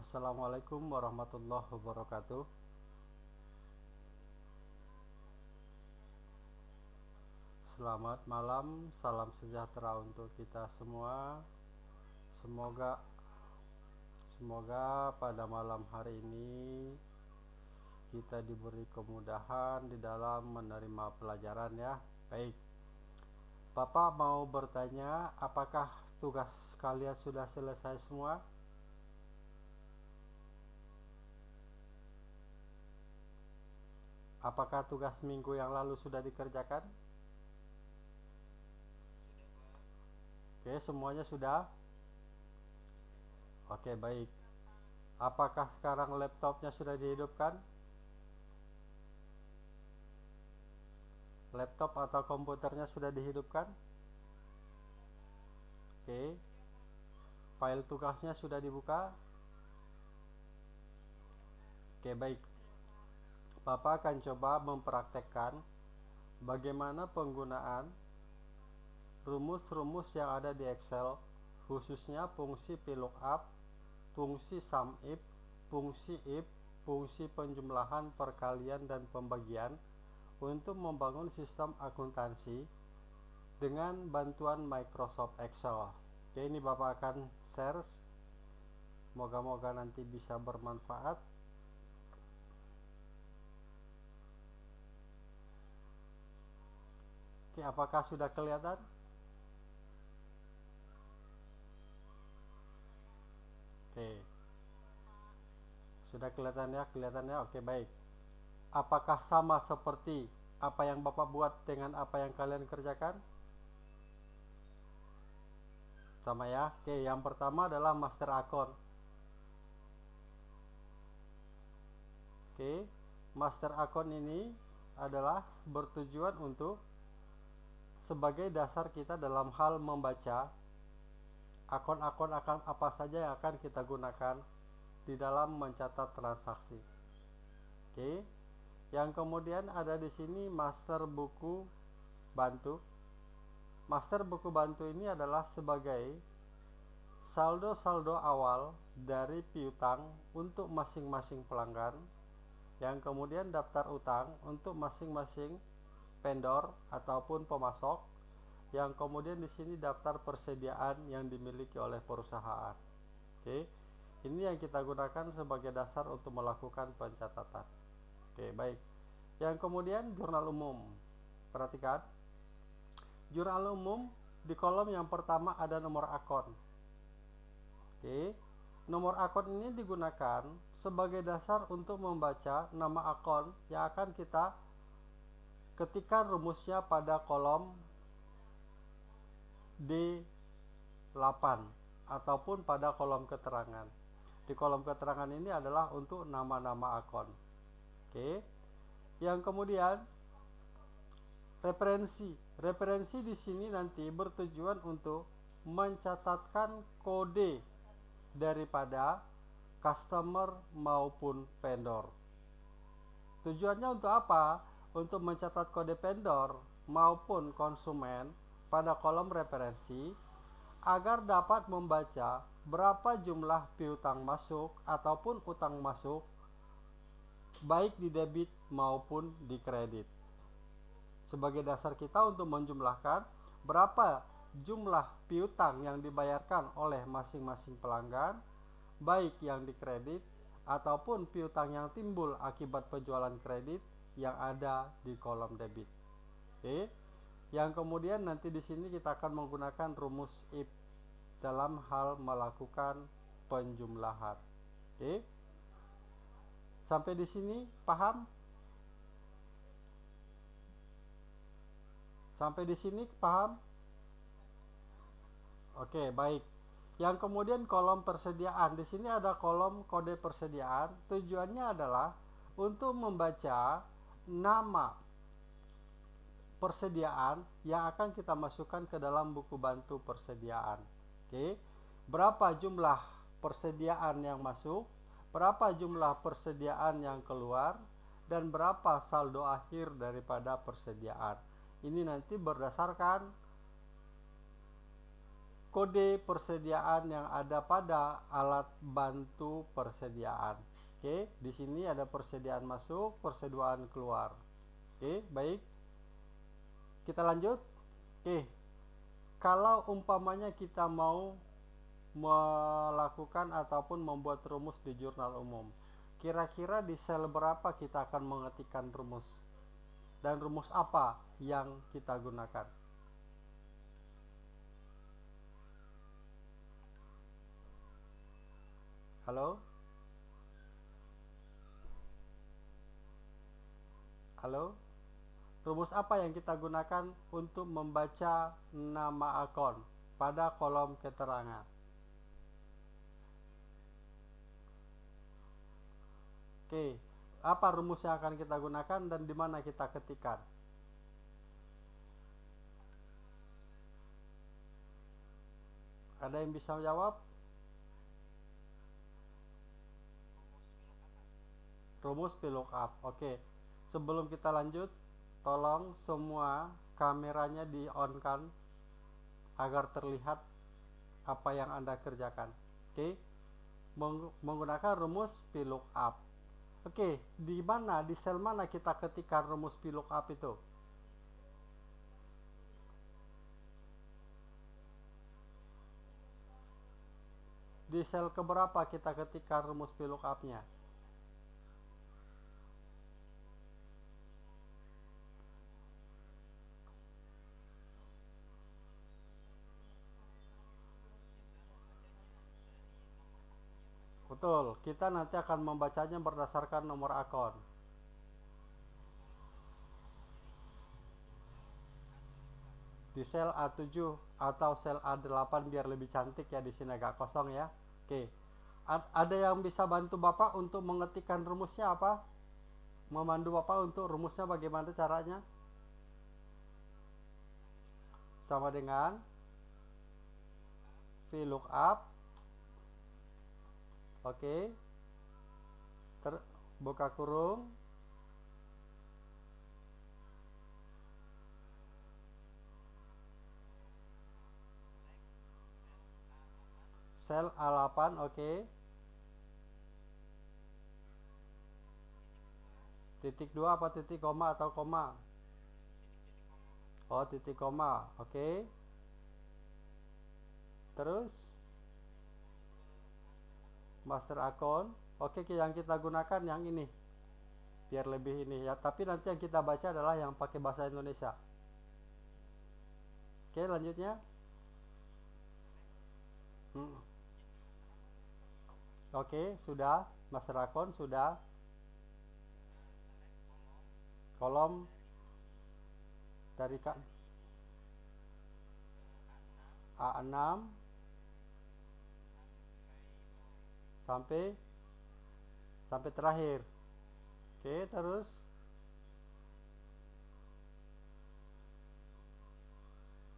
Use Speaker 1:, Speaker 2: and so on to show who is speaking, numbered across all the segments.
Speaker 1: Assalamualaikum warahmatullahi wabarakatuh. Selamat malam, salam sejahtera untuk kita semua. Semoga semoga pada malam hari ini kita diberi kemudahan di dalam menerima pelajaran ya. Baik. Bapak mau bertanya, apakah tugas kalian sudah selesai semua? Apakah tugas minggu yang lalu sudah dikerjakan? Oke, semuanya sudah? Oke, baik. Apakah sekarang laptopnya sudah dihidupkan? Laptop atau komputernya sudah dihidupkan? Oke. File tugasnya sudah dibuka? Oke, baik. Bapak akan coba mempraktekkan bagaimana penggunaan rumus-rumus yang ada di Excel khususnya fungsi VLOOKUP, fungsi SUMIF, fungsi IF, fungsi penjumlahan, perkalian, dan pembagian untuk membangun sistem akuntansi dengan bantuan Microsoft Excel. Oke, ini Bapak akan share. Moga-moga nanti bisa bermanfaat. Oke, apakah sudah kelihatan? Oke. Sudah kelihatan ya, kelihatan ya. Oke, baik. Apakah sama seperti apa yang Bapak buat dengan apa yang kalian kerjakan? Sama ya. Oke, yang pertama adalah master account. Oke, master account ini adalah bertujuan untuk sebagai dasar kita dalam hal membaca akun-akun akan apa saja yang akan kita gunakan di dalam mencatat transaksi. Oke. Yang kemudian ada di sini master buku bantu. Master buku bantu ini adalah sebagai saldo-saldo awal dari piutang untuk masing-masing pelanggan yang kemudian daftar utang untuk masing-masing vendor ataupun pemasok yang kemudian di sini daftar persediaan yang dimiliki oleh perusahaan. Oke. Ini yang kita gunakan sebagai dasar untuk melakukan pencatatan. Oke, baik. Yang kemudian jurnal umum. Perhatikan. Jurnal umum di kolom yang pertama ada nomor akun. Oke. Nomor akun ini digunakan sebagai dasar untuk membaca nama akun yang akan kita ketikkan rumusnya pada kolom D8 ataupun pada kolom keterangan. Di kolom keterangan ini adalah untuk nama-nama akun. Oke. Yang kemudian referensi. Referensi di sini nanti bertujuan untuk mencatatkan kode daripada customer maupun vendor. Tujuannya untuk apa? Untuk mencatat kode vendor maupun konsumen pada kolom referensi agar dapat membaca berapa jumlah piutang masuk ataupun utang masuk baik di debit maupun di kredit. Sebagai dasar kita untuk menjumlahkan berapa jumlah piutang yang dibayarkan oleh masing-masing pelanggan baik yang di kredit ataupun piutang yang timbul akibat penjualan kredit yang ada di kolom debit. Oke yang kemudian nanti di sini kita akan menggunakan rumus if dalam hal melakukan penjumlahan. Oke. Sampai di sini paham? Sampai di sini paham? Oke, baik. Yang kemudian kolom persediaan. Di sini ada kolom kode persediaan. Tujuannya adalah untuk membaca nama persediaan yang akan kita masukkan ke dalam buku bantu persediaan. Oke. Berapa jumlah persediaan yang masuk, berapa jumlah persediaan yang keluar dan berapa saldo akhir daripada persediaan. Ini nanti berdasarkan kode persediaan yang ada pada alat bantu persediaan. Oke, di sini ada persediaan masuk, persediaan keluar. Oke, baik. Kita lanjut. Oke. Kalau umpamanya kita mau melakukan ataupun membuat rumus di jurnal umum. Kira-kira di sel berapa kita akan mengetikkan rumus? Dan rumus apa yang kita gunakan? Halo? Halo? Rumus apa yang kita gunakan untuk membaca nama akun pada kolom keterangan? Oke, apa rumus yang akan kita gunakan dan di mana kita ketikkan? Ada yang bisa jawab? Rumus VLOOKUP. Oke sebelum kita lanjut tolong semua kameranya di on kan agar terlihat apa yang anda kerjakan. Oke? Okay? menggunakan rumus VLOOKUP oke okay, di mana di sel mana kita ketikkan rumus VLOOKUP itu? Di sel keberapa kita ketikkan rumus VLOOKUP nya Betul, kita nanti akan membacanya berdasarkan nomor akun. Di sel A7 atau sel A8 biar lebih cantik ya di sini agak kosong ya. Oke. ada yang bisa bantu Bapak untuk mengetikkan rumusnya apa? Memandu Bapak untuk rumusnya bagaimana caranya? Sama dengan VLOOKUP oke. Ter buka kurung. Sel A8 oke. Titik dua apa titik koma atau koma? Oh titik koma oke. Terus master account oke yang kita gunakan yang ini. Biar lebih ini ya. Tapi nanti yang kita baca adalah yang pakai bahasa Indonesia. Oke lanjutnya. Hmm. oke sudah. Master account sudah. Kolom. Dari A6 sampai sampai terakhir. Oke terus.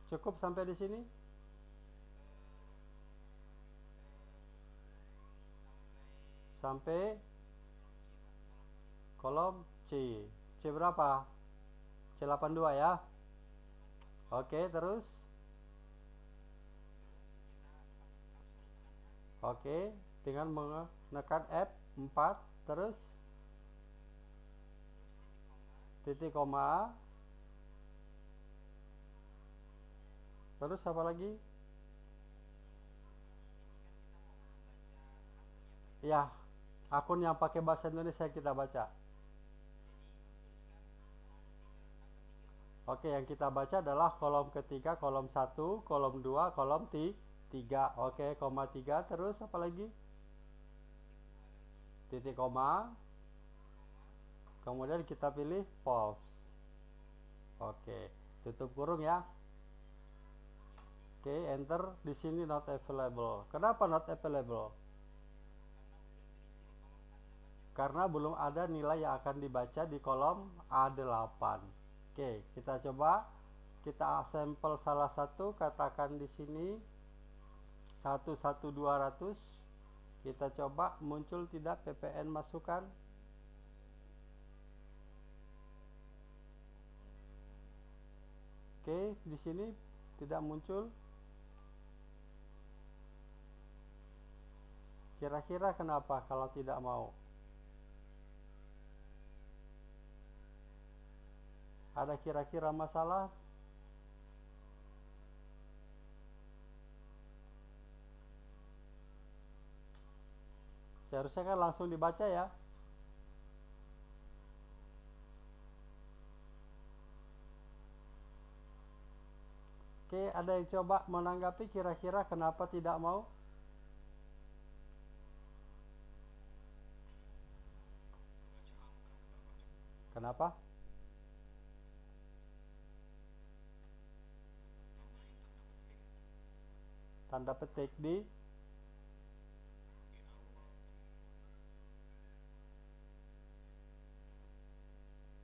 Speaker 1: Cukup sampai di sini? Sampai kolom C. C berapa? C82 ya? Oke terus. Oke dengan menekan F4 terus titik koma. Terus apa lagi? Ya akun yang pakai bahasa Indonesia kita baca. Oke yang kita baca adalah kolom ketiga kolom 1 kolom 2 kolom 3 Oke koma 3 terus apa lagi titik koma. Kemudian kita pilih false. Oke tutup kurung ya. Oke enter. Di sini not available. Kenapa not available? Karena belum ada nilai yang akan dibaca di kolom A8 oke kita coba. Kita sampel salah satu katakan di sini 11200 kita coba muncul tidak PPN masukan. Oke, di sini tidak muncul. Kira-kira kenapa kalau tidak mau? Ada kira-kira masalah Seharusnya kan langsung dibaca ya. Oke, ada yang coba menanggapi kira-kira kenapa tidak mau? Kenapa? Tanda petik di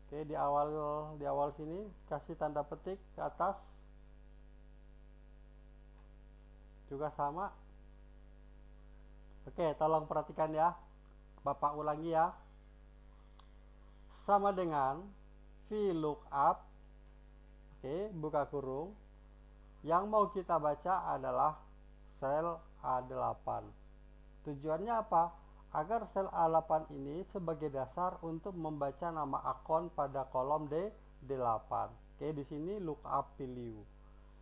Speaker 1: Oke, di awal di awal sini kasih tanda petik ke atas. Juga sama. Oke, tolong perhatikan ya. Bapak ulangi ya. Sama dengan VLOOKUP. Oke, buka kurung. Yang mau kita baca adalah sel A8. Tujuannya apa? Agar sel A8 ini sebagai dasar untuk membaca nama akun pada kolom D8. Oke, di sini lookup value.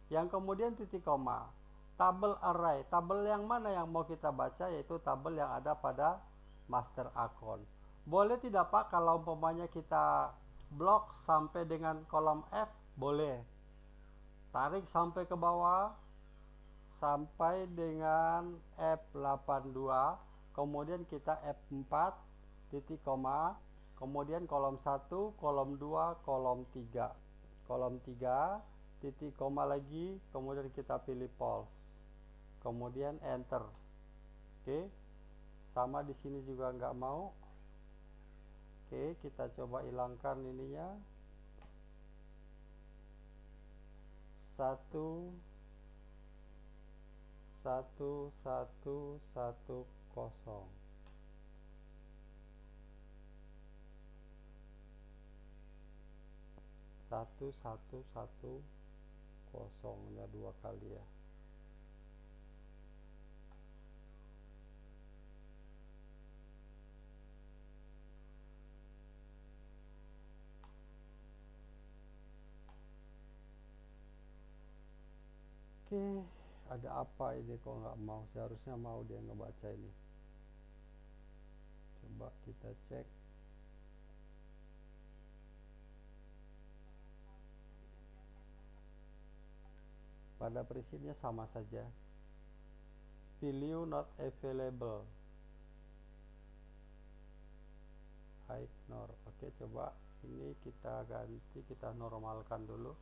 Speaker 1: Yang kemudian titik koma. Tabel array. Tabel yang mana yang mau kita baca yaitu tabel yang ada pada master akun. Boleh tidak Pak kalau umpamanya kita blok sampai dengan kolom F? Boleh. Tarik sampai ke bawah sampai dengan F82 kemudian kita F4 titik koma kemudian kolom 1 kolom 2 kolom 3 kolom 3 titik koma lagi kemudian kita pilih pulse kemudian enter. Oke sama di sini juga nggak mau. Oke kita coba hilangkan ininya. Satu satu satu satu kosong. Satu satu satu kosongnya dua kali ya. Oke, ada apa ini kok nggak mau? Seharusnya mau dia ngebaca ini coba kita cek. Pada prinsipnya sama saja. Value not available. Ignore oke coba ini kita ganti kita normalkan dulu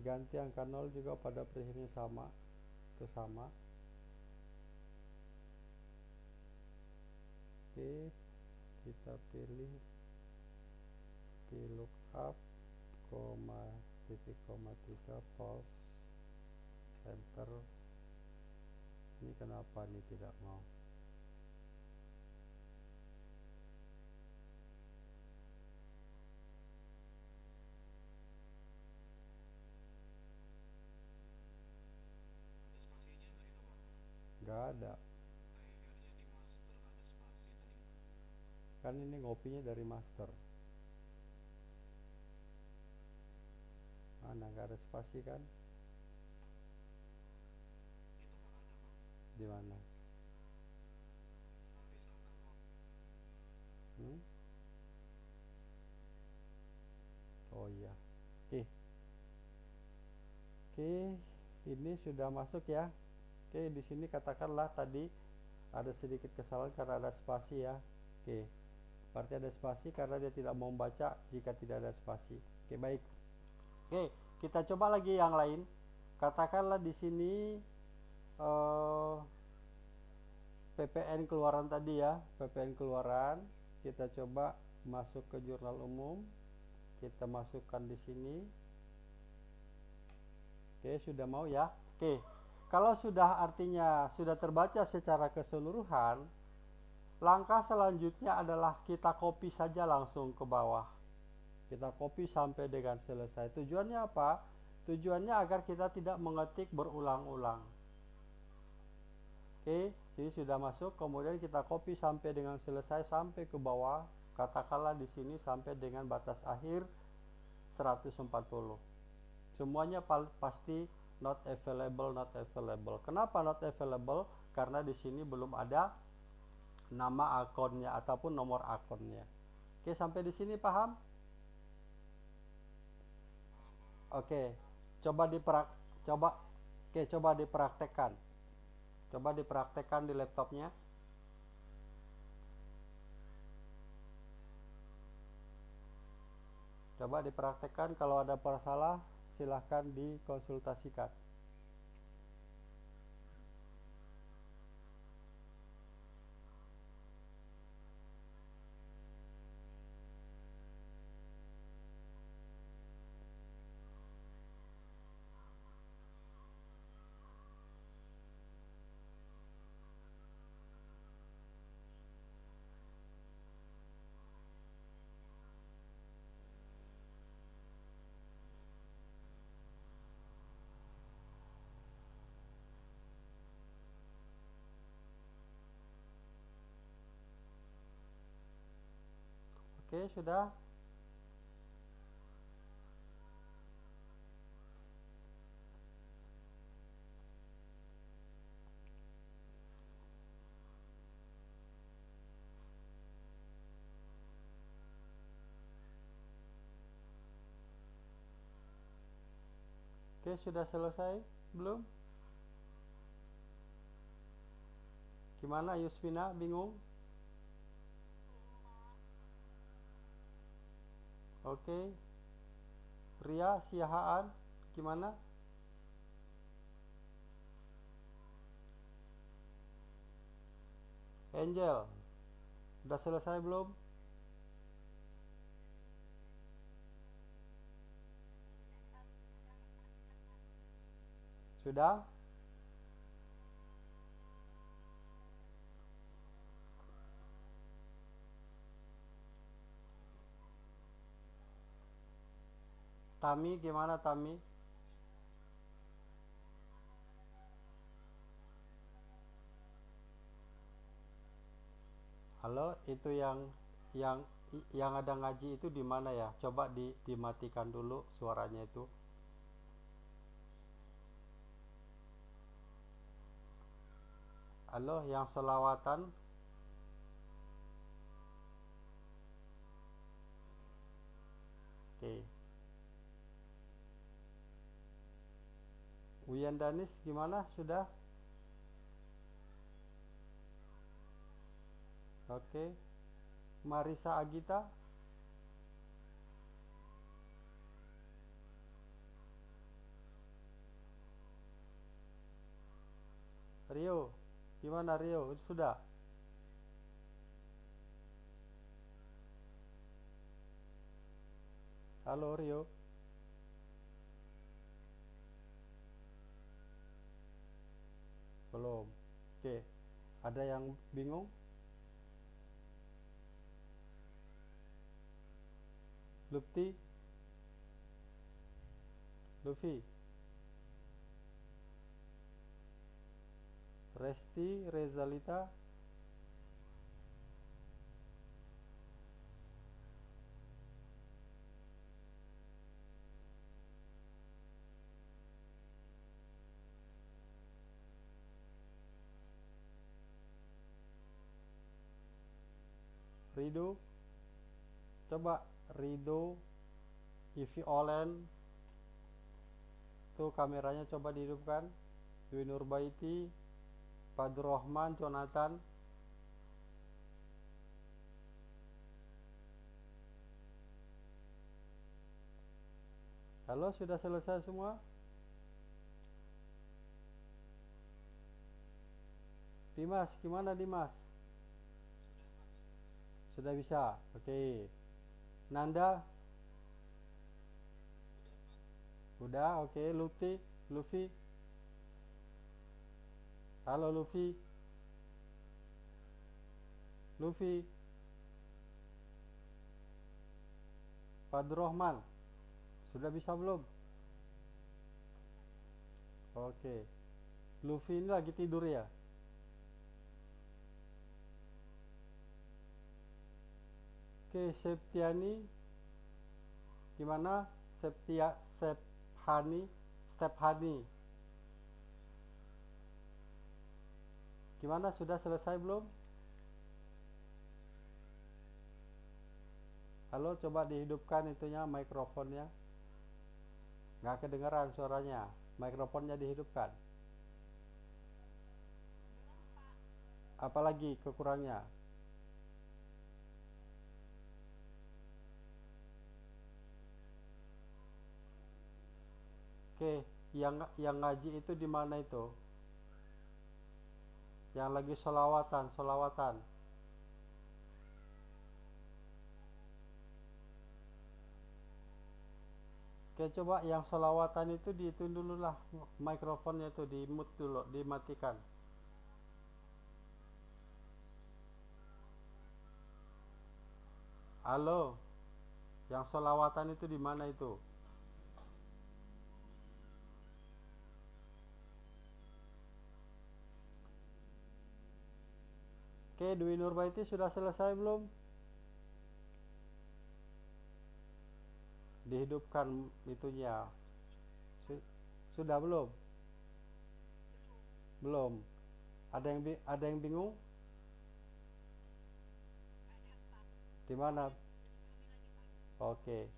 Speaker 1: diganti angka 0 juga pada prinsipnya sama itu sama oke kita pilih VLOOKUP koma titik koma tiga pulse enter. Ini kenapa ini tidak mau nggak ada. Kan ini ngopinya dari master. Mana nggak ada spasi kan? Di mana? Hmm? oh iya. Oke. Oke ini sudah masuk ya Oke, di sini katakanlah tadi ada sedikit kesalahan karena ada spasi ya. Oke. Berarti ada spasi karena dia tidak mau membaca jika tidak ada spasi. Oke, baik. Oke, kita coba lagi yang lain. Katakanlah di sini uh, PPN keluaran tadi ya PPN keluaran kita coba masuk ke jurnal umum kita masukkan di sini oke sudah mau ya oke kalau sudah artinya sudah terbaca secara keseluruhan langkah selanjutnya adalah kita copy saja langsung ke bawah. Kita copy sampai dengan selesai. Tujuannya apa? Tujuannya agar kita tidak mengetik berulang-ulang. Oke jadi sudah masuk kemudian kita copy sampai dengan selesai sampai ke bawah. Katakanlah di sini sampai dengan batas akhir 140 semuanya pasti not available not available. Kenapa not available? Karena di sini belum ada nama akunnya ataupun nomor akunnya. Oke sampai di sini paham? Oke coba diperak coba oke coba dipraktekkan. Coba dipraktekkan di laptopnya. Coba dipraktekkan kalau ada masalah silahkan dikonsultasikan Sudah. Oke, sudah selesai belum? Gimana Yusmina? Bingung? Oke. Ria Siahaan gimana? Angel, udah selesai belum? Sudah? Tami gimana Tami? Halo, itu yang yang yang ada ngaji itu di mana ya? Coba di dimatikan dulu suaranya itu. Halo, yang selawatan Oke. Okay. Wian Danis gimana? Sudah? Oke. Marisa Agita? Rio gimana Rio? Sudah? Halo Rio belum. Oke. Ada yang bingung? Lupti? Luffy? Resti? Rezalita Rido. Coba Rido Ivi Olen. Tuh kameranya coba dihidupkan. Dwi Nurbaiti Padur Rahman Jonathan. Halo sudah selesai semua? Dimas gimana Dimas sudah bisa? Oke. Nanda? Udah oke. Luffy? Luffy? Halo Luffy? Luffy? Fadrohman sudah bisa belum? Oke. Luffy ini lagi tidur ya Oke, Septiani gimana? Septia Sephani Stephani Gimana sudah selesai belum? Halo, coba dihidupkan itunya mikrofonnya. Nggak kedengaran suaranya. Mikrofonnya dihidupkan. Apalagi kekurangnya? Oke, yang yang ngaji itu di mana itu? Yang lagi solawatan, solawatan. Oke, coba yang solawatan itu itu dulu lah mikrofonnya itu di mute dulu, dimatikan. Halo, yang solawatan itu di mana itu? Oke, Dwi Nurbaiti sudah selesai belum? Dihidupkan itunya. Sudah belum? Belum. Ada yang ada yang bingung? Di mana? Oke.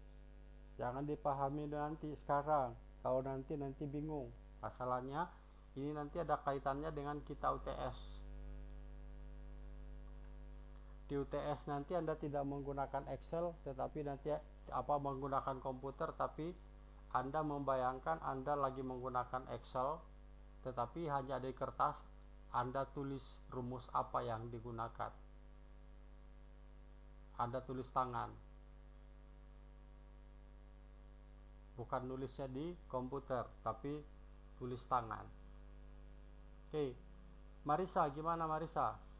Speaker 1: Jangan dipahami nanti sekarang. Kalau nanti nanti bingung. Masalahnya ini nanti ada kaitannya dengan kita UTS di UTS nanti Anda tidak menggunakan Excel tetapi nanti apa menggunakan komputer tapi Anda membayangkan Anda lagi menggunakan Excel tetapi hanya di kertas Anda tulis rumus apa yang digunakan. Anda tulis tangan. Bukan nulisnya di komputer tapi tulis tangan. Oke Marisa gimana Marisa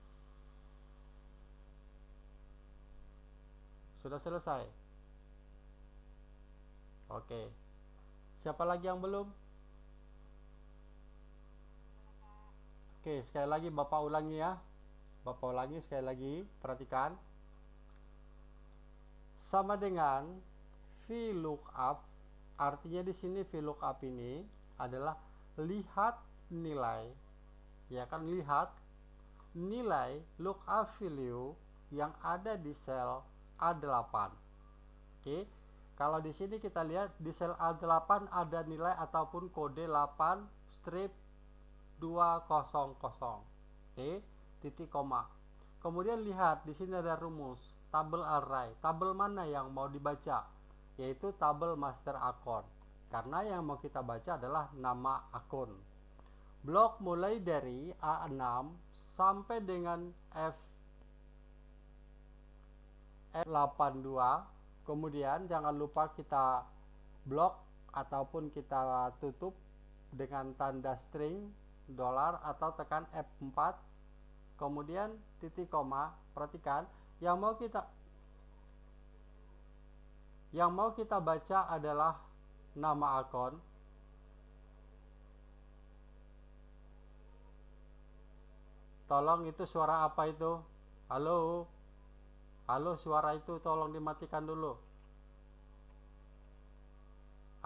Speaker 1: Sudah selesai? Oke. Siapa lagi yang belum? Oke, sekali lagi Bapak ulangi ya. Bapak ulangi sekali lagi, perhatikan. Sama dengan VLOOKUP, artinya di sini VLOOKUP ini adalah lihat nilai. Ya kan, lihat nilai lookup value yang ada di sel a8. Oke. Kalau di sini kita lihat di sel A8 ada nilai ataupun kode 8 strip 200. Oke, titik koma. Kemudian lihat di sini ada rumus tabel array. Tabel mana yang mau dibaca? Yaitu tabel master akun. Karena yang mau kita baca adalah nama akun. Blok mulai dari A6 sampai dengan F 82 kemudian jangan lupa kita blok ataupun kita tutup dengan tanda string dolar atau tekan F4 kemudian titik koma perhatikan. Yang mau kita yang mau kita baca adalah nama akun. Tolong itu suara apa itu? Halo Halo suara itu tolong dimatikan dulu.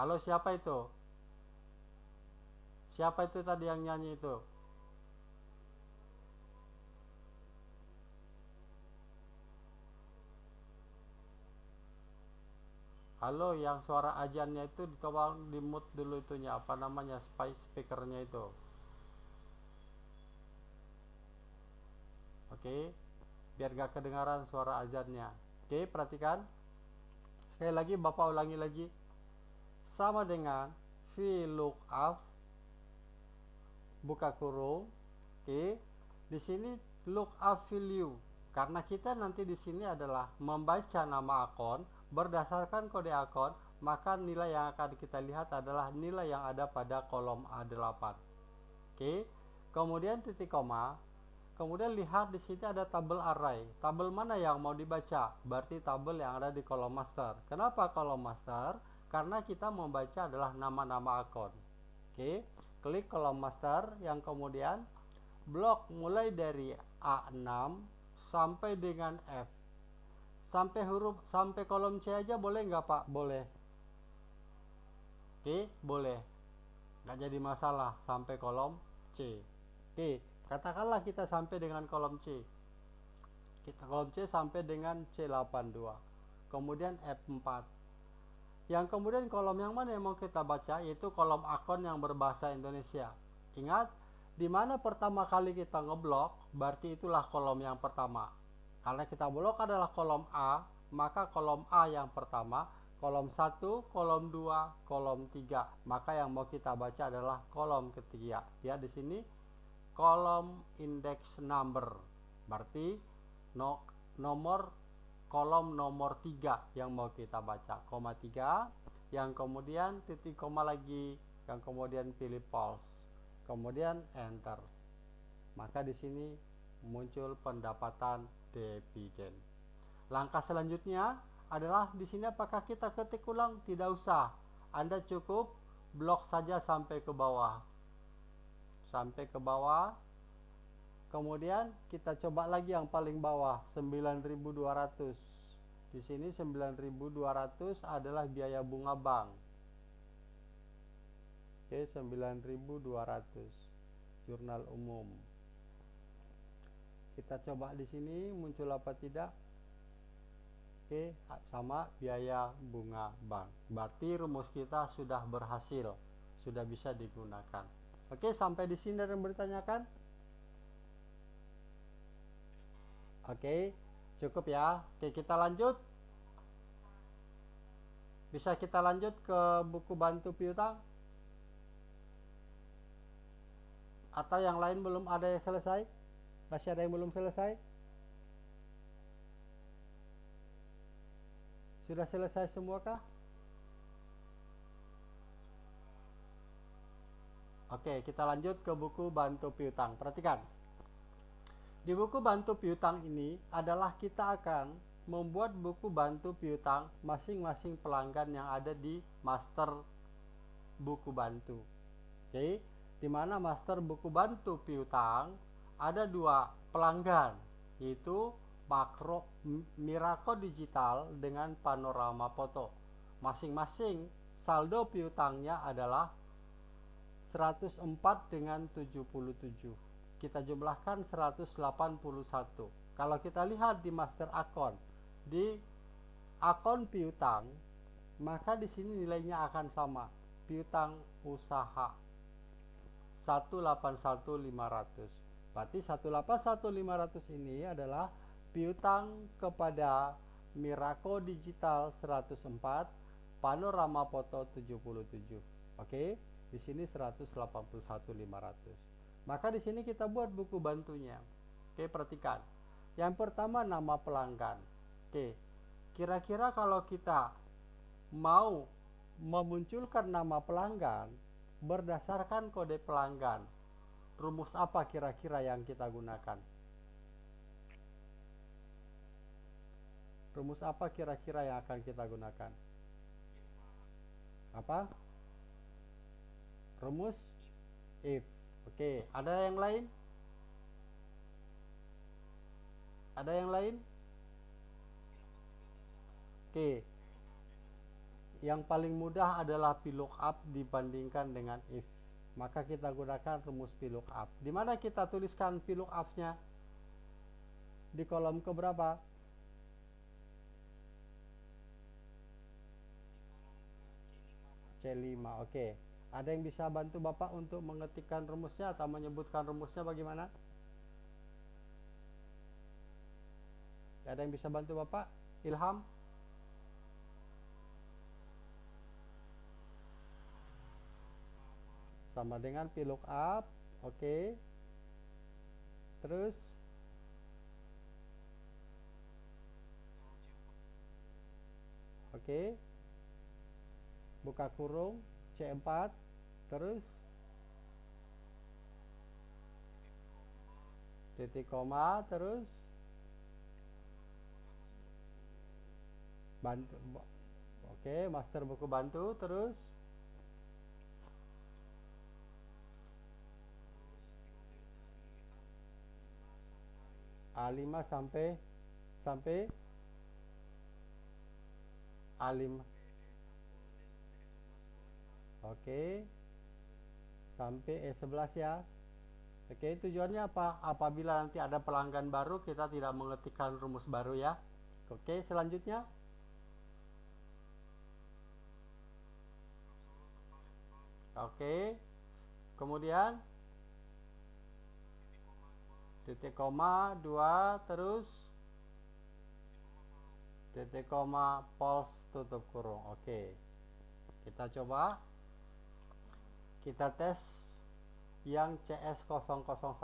Speaker 1: Halo siapa itu? Siapa itu tadi yang nyanyi itu? Halo yang suara ajannya itu ditolong di mute dulu itunya. Apa namanya? Spice speakernya itu. Oke. okay biar gak kedengaran suara azannya. Oke perhatikan. Sekali lagi bapak ulangi lagi. Sama dengan VLOOKUP buka kurung. Oke di sini look up value karena kita nanti di sini adalah membaca nama akun berdasarkan kode akun maka nilai yang akan kita lihat adalah nilai yang ada pada kolom A8 oke kemudian titik koma kemudian lihat di sini ada tabel array. Tabel mana yang mau dibaca? Berarti tabel yang ada di kolom master. Kenapa kolom master? Karena kita membaca adalah nama-nama akun. Oke klik kolom master. Yang kemudian blok mulai dari A6 sampai dengan F. Sampai huruf sampai kolom C aja boleh nggak Pak? Boleh. Oke boleh. Nggak jadi masalah. Sampai kolom C. Oke katakanlah kita sampai dengan kolom C. Kita kolom C sampai dengan C82 kemudian F4 yang kemudian kolom yang mana yang mau kita baca? Yaitu kolom akun yang berbahasa Indonesia. Ingat di mana pertama kali kita ngeblok berarti itulah kolom yang pertama. Karena kita blok adalah kolom A maka kolom A yang pertama kolom 1 kolom 2 kolom 3 maka yang mau kita baca adalah kolom ketiga. Ya di sini kolom index number. Berarti no, nomor kolom nomor 3 yang mau kita baca. Koma 3 yang kemudian titik koma lagi yang kemudian pilih pulse kemudian enter. Maka di sini muncul pendapatan dividen langkah selanjutnya adalah di sini apakah kita ketik ulang? Tidak usah. Anda cukup blok saja sampai ke bawah sampai ke bawah kemudian kita coba lagi yang paling bawah 9200 di sini 9200 adalah biaya bunga bank Oke, 9200 jurnal umum. Kita coba di sini muncul apa tidak? Oke, sama biaya bunga bank. Berarti rumus kita sudah berhasil, sudah bisa digunakan. Oke, sampai di sini ada yang bertanyakan? Oke, cukup ya. Oke, kita lanjut. Bisa kita lanjut ke buku bantu piutang? atau yang lain belum ada yang selesai masih ada yang belum selesai sudah selesai semua kah Oke, kita lanjut ke buku bantu piutang. Perhatikan. Di buku bantu piutang ini adalah kita akan membuat buku bantu piutang masing-masing pelanggan yang ada di master buku bantu. Oke, di mana master buku bantu piutang ada dua pelanggan yaitu makro Mirako Digital dengan panorama foto. Masing-masing saldo piutangnya adalah 104 dengan 77. Kita jumlahkan 181. Kalau kita lihat di master akun di akun piutang maka di sini nilainya akan sama piutang usaha 181.500 berarti 181.500 ini adalah piutang kepada Miraco Digital 104 Panorama Foto 77 oke di sini 181.500 maka di sini kita buat buku bantunya oke perhatikan yang pertama nama pelanggan oke kira-kira kalau kita mau memunculkan nama pelanggan berdasarkan kode pelanggan. Rumus apa kira-kira yang kita gunakan? Rumus apa kira-kira yang akan kita gunakan? Apa? Rumus. If. Oke, ada yang lain? Ada yang lain? Oke, yang paling mudah adalah VLOOKUP dibandingkan dengan if. Maka kita gunakan rumus VLOOKUP di mana kita tuliskan VLOOKUP-nya di kolom keberapa? C5 oke ada yang bisa bantu Bapak untuk mengetikkan rumusnya atau menyebutkan rumusnya bagaimana? Ada yang bisa bantu Bapak? Ilham? Sama dengan VLOOKUP oke. Okay. terus? Oke. Buka kurung C4 terus? Titik koma terus? Bantu oke master buku bantu terus? A5 sampai sampai? A5 oke sampai E11 ya Oke, tujuannya apa? Apabila nanti ada pelanggan baru, kita tidak mengetikkan rumus baru ya. Oke, selanjutnya. Oke. Kemudian titik koma dua terus titik koma pulse tutup kurung. Oke. Kita coba kita tes yang CS001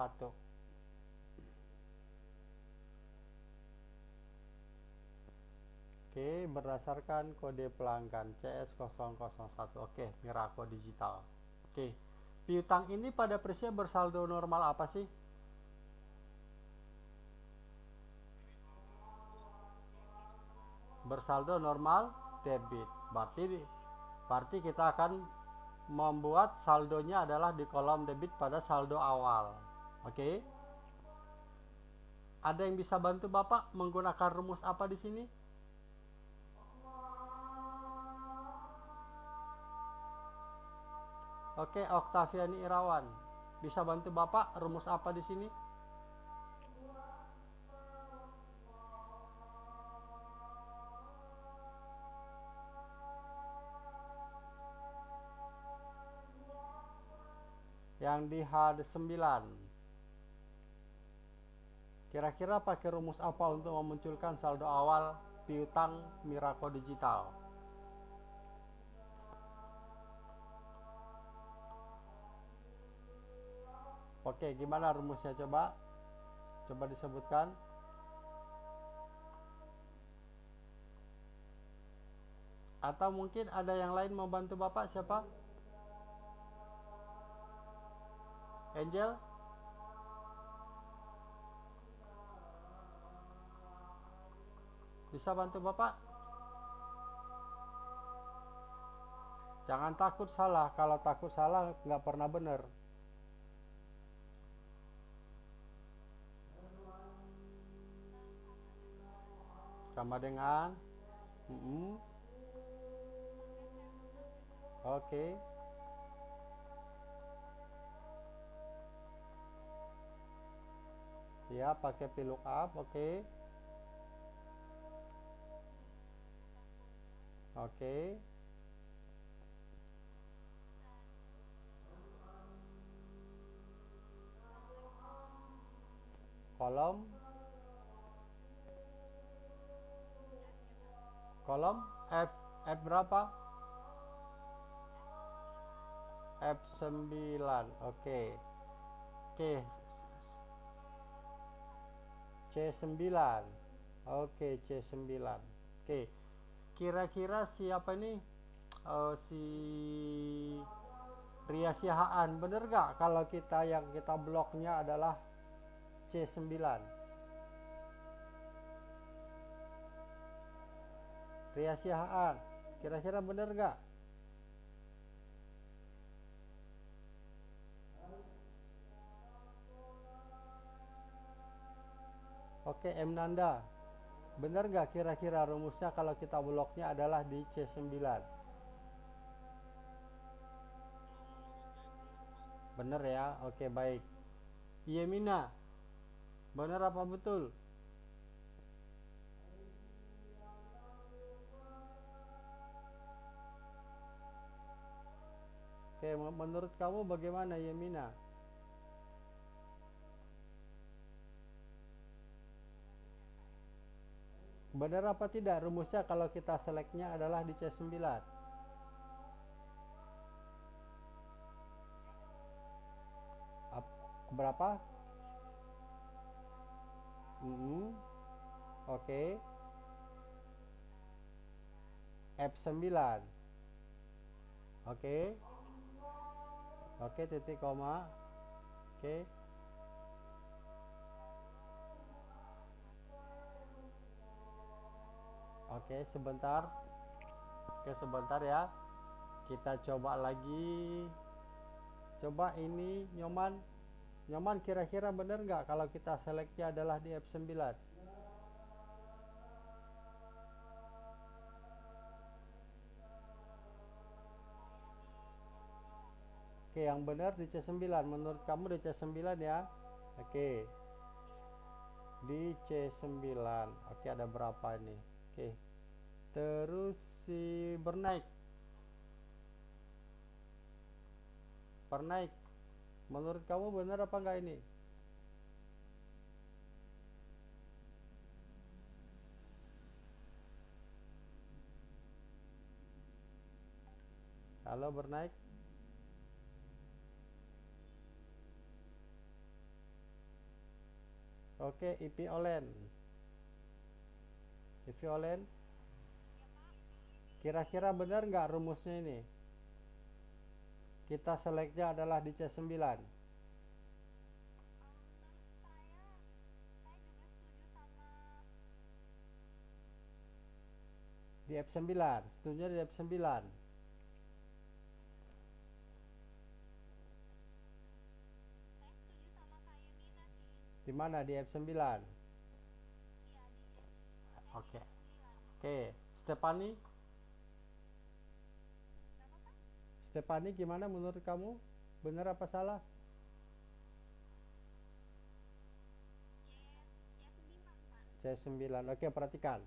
Speaker 1: Oke, berdasarkan kode pelanggan CS001. Oke, Miraco Digital. Oke, piutang ini pada peristiwa bersaldo normal apa sih? Bersaldo normal debit. Berarti berarti kita akan membuat saldonya adalah di kolom debit pada saldo awal. Oke. Okay? Ada yang bisa bantu Bapak menggunakan rumus apa di sini? Oke, okay, Oktaviani Irawan. Bisa bantu Bapak rumus apa di sini? Yang di H9 kira-kira pakai rumus apa untuk memunculkan saldo awal piutang Miraco Digital? Oke gimana rumusnya? Coba coba disebutkan. Atau mungkin ada yang lain membantu Bapak? Siapa? Angel bisa bantu bapak jangan takut salah kalau takut salah nggak pernah benar sama dengan mm -mm. oke okay. Ya pakai VLOOKUP oke okay. oke okay. kolom kolom F F berapa F9 oke okay. oke okay. C9 oke C9 oke kira-kira siapa nih uh, si Ria Sihaan. Bener gak kalau kita yang kita bloknya adalah C9 Ria Sihaan kira-kira bener gak Oke M Nanda. Benar gak kira-kira rumusnya kalau kita bloknya adalah di C9 Bener ya? Oke baik. Iya Mina. Bener apa betul? Oke menurut kamu bagaimana Yemina Benar apa tidak? Rumusnya kalau kita selectnya adalah di C9? Berapa? mm oke. F9 oke. Oke titik koma. Oke oke sebentar oke sebentar ya kita coba lagi coba ini nyoman nyoman kira-kira benar nggak kalau kita seleksi adalah di F9 Oke, yang benar di C9. Menurut kamu di C9 ya? Oke. Di C9. Oke, ada berapa ini? Oke. Terus si bernaik. Bernaik. Menurut kamu benar apa enggak ini? Halo bernaik. Oke, IP Olen. IP Olen. Kira-kira benar nggak rumusnya ini? Kita seleknya adalah di C9. Di F9, setuju di F9. Di mana di F9? Oke. Oke, Stefani? Stefani gimana menurut kamu? Benar apa salah? C9. Oke, perhatikan.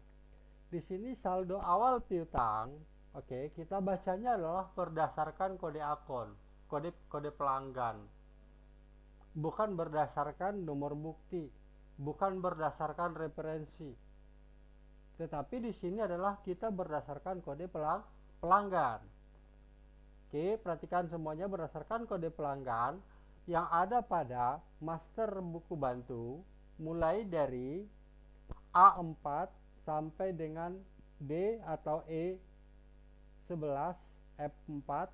Speaker 1: Di sini saldo awal piutang, oke, kita bacanya adalah berdasarkan kode akun, kode kode pelanggan bukan berdasarkan nomor bukti, bukan berdasarkan referensi. Tetapi di sini adalah kita berdasarkan kode pelang pelanggan. Oke, perhatikan semuanya berdasarkan kode pelanggan yang ada pada master buku bantu mulai dari A4 sampai dengan D atau E11 F4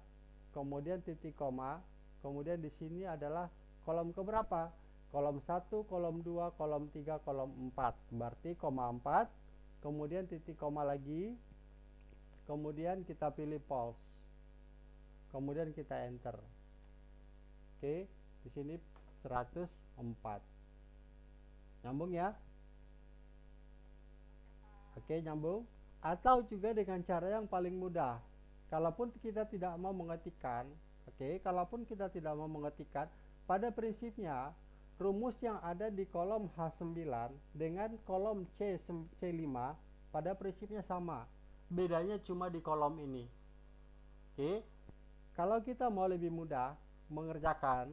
Speaker 1: kemudian titik koma kemudian di sini adalah kolom ke berapa? Kolom 1, kolom 2, kolom 3, kolom 4. Berarti koma 4, kemudian titik koma lagi, kemudian kita pilih pause. Kemudian kita enter. Oke, di sini 104. Nyambung ya? Oke, nyambung. Atau juga dengan cara yang paling mudah. Kalaupun kita tidak mau mengetikkan, oke, kalaupun kita tidak mau mengetikkan, pada prinsipnya, rumus yang ada di kolom H9 dengan kolom C, C5 pada prinsipnya sama. Bedanya cuma di kolom ini. Oke, kalau kita mau lebih mudah mengerjakan,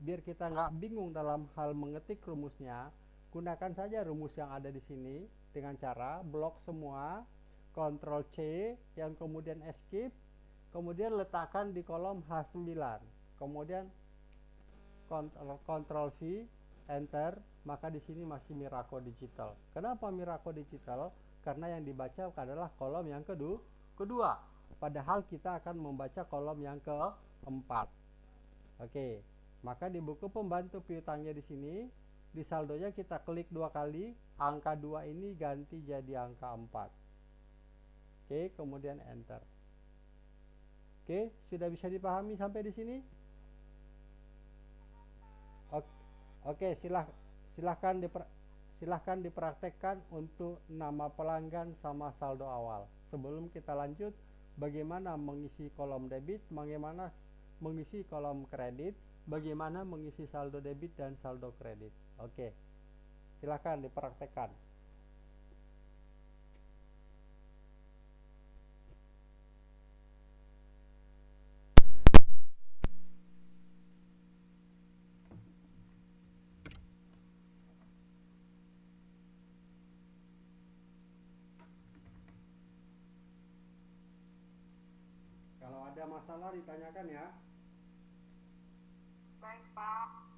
Speaker 1: biar kita nggak bingung dalam hal mengetik rumusnya, gunakan saja rumus yang ada di sini dengan cara blok semua, Ctrl C, yang kemudian escape, kemudian letakkan di kolom H9, kemudian Ctrl V enter maka di sini masih Miraco digital. Kenapa Miraco digital? Karena yang dibaca adalah kolom yang kedua kedua padahal kita akan membaca kolom yang keempat. Oke maka di buku pembantu piutangnya di sini di saldonya kita klik dua kali angka dua ini ganti jadi angka 4 oke kemudian enter. Oke sudah bisa dipahami sampai di sini? Oke, silah, silahkan diper, silahkan dipraktekkan untuk nama pelanggan sama saldo awal. Sebelum kita lanjut, bagaimana mengisi kolom debit, bagaimana mengisi kolom kredit, bagaimana mengisi saldo debit dan saldo kredit. Oke, silahkan dipraktekkan. Masalah ditanyakan ya.
Speaker 2: Baik, Pak.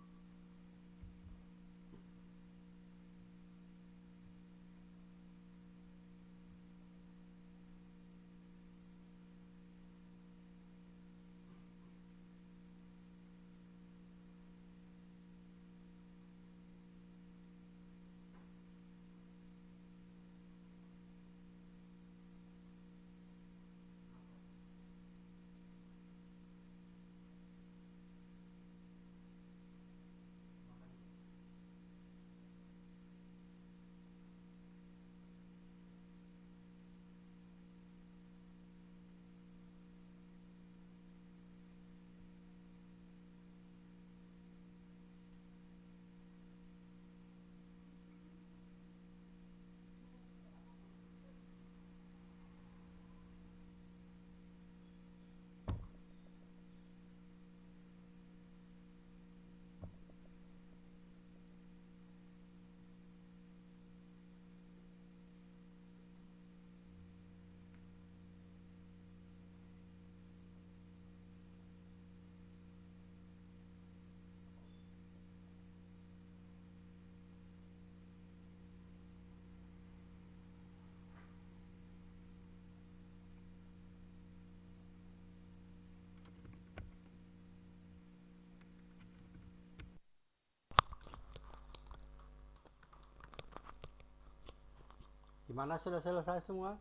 Speaker 1: Gimana sudah selesai semua?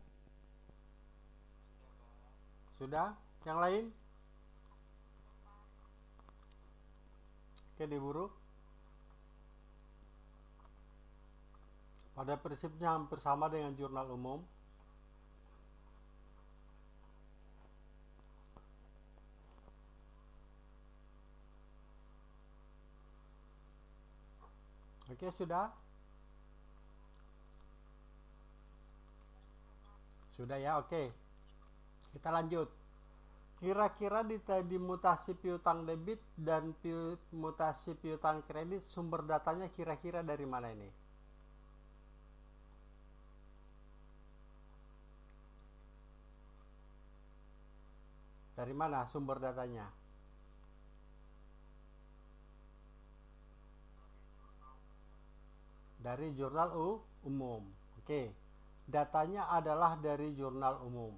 Speaker 2: Sudah?
Speaker 1: Yang lain? Oke, diburu. Pada prinsipnya hampir sama dengan jurnal umum. Oke, sudah? Sudah ya, oke. Kita lanjut. Kira-kira di tadi mutasi piutang debit dan piu, mutasi piutang kredit sumber datanya kira-kira dari mana ini? Dari mana sumber datanya? Dari jurnal U, umum. Oke. Datanya adalah dari jurnal umum.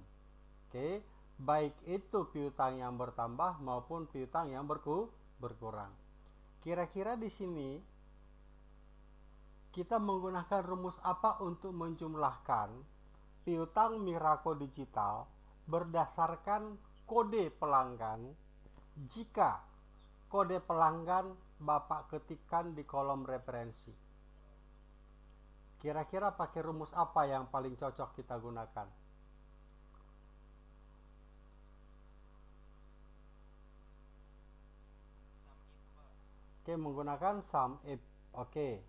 Speaker 1: Oke. Baik itu piutang yang bertambah maupun piutang yang berku berkurang. Kira-kira di sini kita menggunakan rumus apa untuk menjumlahkan piutang Miraco Digital berdasarkan kode pelanggan jika kode pelanggan Bapak ketikkan di kolom referensi. Kira-kira pakai rumus apa yang paling cocok kita gunakan? Oke, menggunakan sum if. Oke.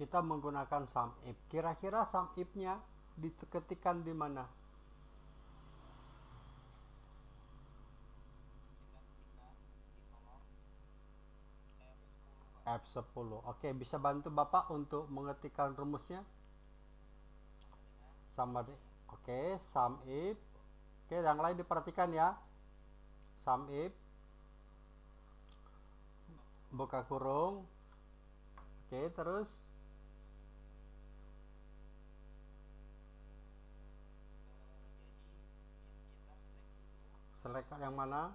Speaker 1: Kita menggunakan sum if. Kira-kira sum if-nya diketikkan di mana?
Speaker 2: Kita ketikkan di kolom F10, Pak.
Speaker 1: F10. Oke, bisa bantu Bapak untuk mengetikkan rumusnya?
Speaker 2: Sama
Speaker 1: deh. Oke, sum if. Oke, yang lain diperhatikan ya. Sum if buka kurung. Oke, terus
Speaker 2: select
Speaker 1: yang mana?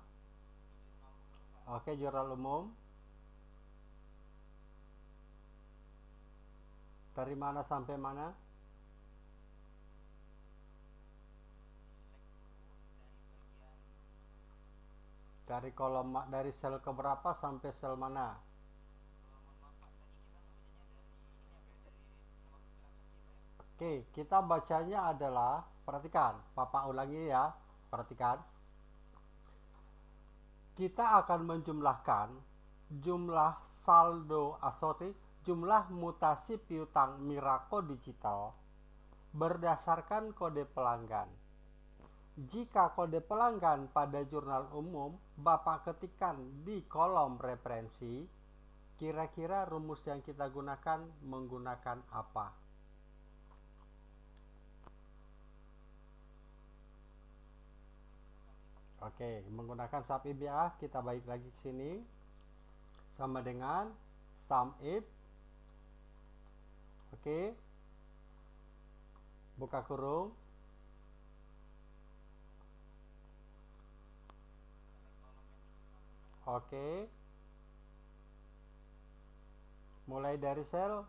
Speaker 1: Oke, jurnal umum. Dari mana sampai mana?
Speaker 2: Dari
Speaker 1: kolom dari sel keberapa sampai sel mana?
Speaker 2: eh, ya? Ya?
Speaker 1: Oke, kita bacanya adalah perhatikan, Papa ulangi ya, perhatikan. Kita akan menjumlahkan jumlah saldo sorry, jumlah mutasi piutang Miraco Digital berdasarkan kode pelanggan. Jika kode pelanggan pada jurnal umum Bapak ketikkan di kolom referensi, kira-kira rumus yang kita gunakan menggunakan apa? Oke, menggunakan sum if ya, kita balik lagi ke sini. Sama dengan sum if. Oke. Buka kurung. Oke. Mulai dari sel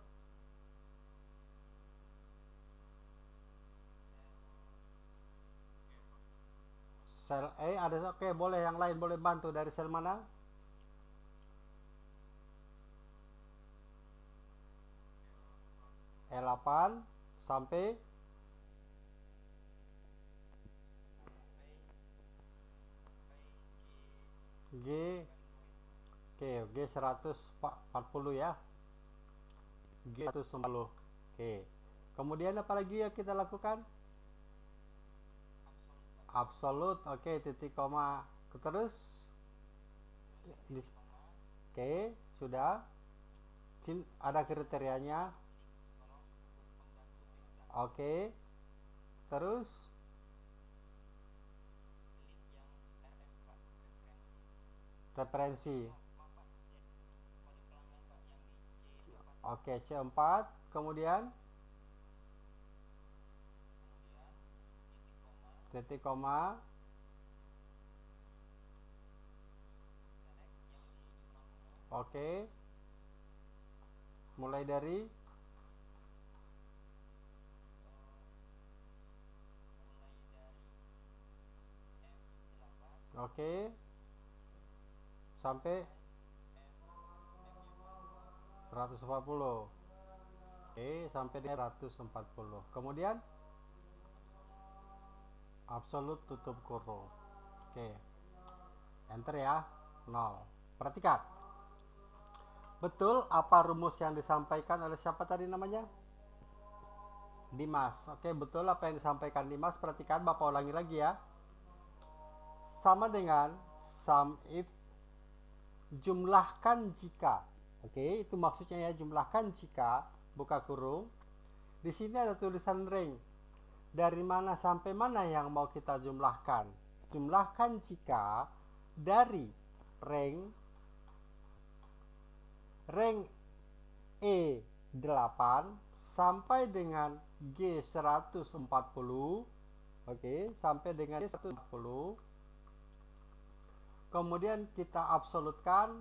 Speaker 2: Sel
Speaker 1: E ada oke, boleh yang lain boleh bantu dari sel mana? E8 sampai
Speaker 2: G
Speaker 1: Oke, G 140 ya. G 140. Oke. Kemudian apa lagi yang kita lakukan?
Speaker 2: absolut.
Speaker 1: Oke, titik koma. Terus oke, sudah. Ada kriterianya. Oke. Terus
Speaker 2: referensi
Speaker 1: referensi.
Speaker 2: maaf Pak kode pelanggan Pak yang di C4
Speaker 1: Oke, C4. Kemudian
Speaker 2: titik koma
Speaker 1: Oke. Mulai dari oke. Sampai
Speaker 2: F F nya berapa
Speaker 1: 140 oke sampai di 140 kemudian absolut tutup kurung oke. Enter ya. 0 perhatikan. Betul apa rumus yang disampaikan oleh siapa tadi namanya? Dimas. Oke betul apa yang disampaikan Dimas? Perhatikan Bapak ulangi lagi ya sama dengan sum if jumlahkan jika. Oke itu maksudnya ya jumlahkan jika buka kurung. Di sini ada tulisan ring. Dari mana sampai mana yang mau kita jumlahkan? Jumlahkan jika dari ring rank E8 sampai dengan G140 oke sampai dengan G140 kemudian kita absolutkan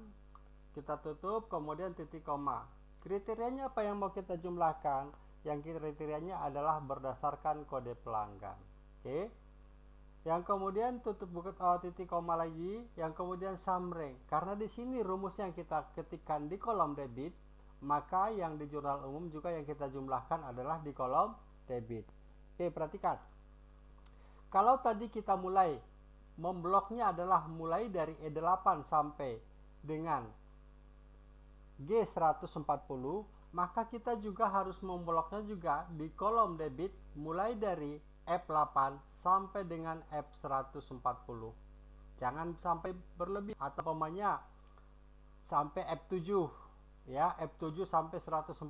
Speaker 1: kita tutup kemudian titik koma. Kriterianya apa yang mau kita jumlahkan? Yang kriterianya adalah berdasarkan kode pelanggan. Oke. Yang kemudian tutup buka oh, titik koma lagi yang kemudian summary karena di sini rumus yang kita ketikkan di kolom debit maka yang di jurnal umum juga yang kita jumlahkan adalah di kolom debit. Oke perhatikan. Kalau tadi kita mulai membloknya adalah mulai dari E8 sampai dengan G140 maka kita juga harus membloknya juga di kolom debit mulai dari F8 sampai dengan F140 jangan sampai berlebih atau pemainnya sampai F7 ya F7 sampai 140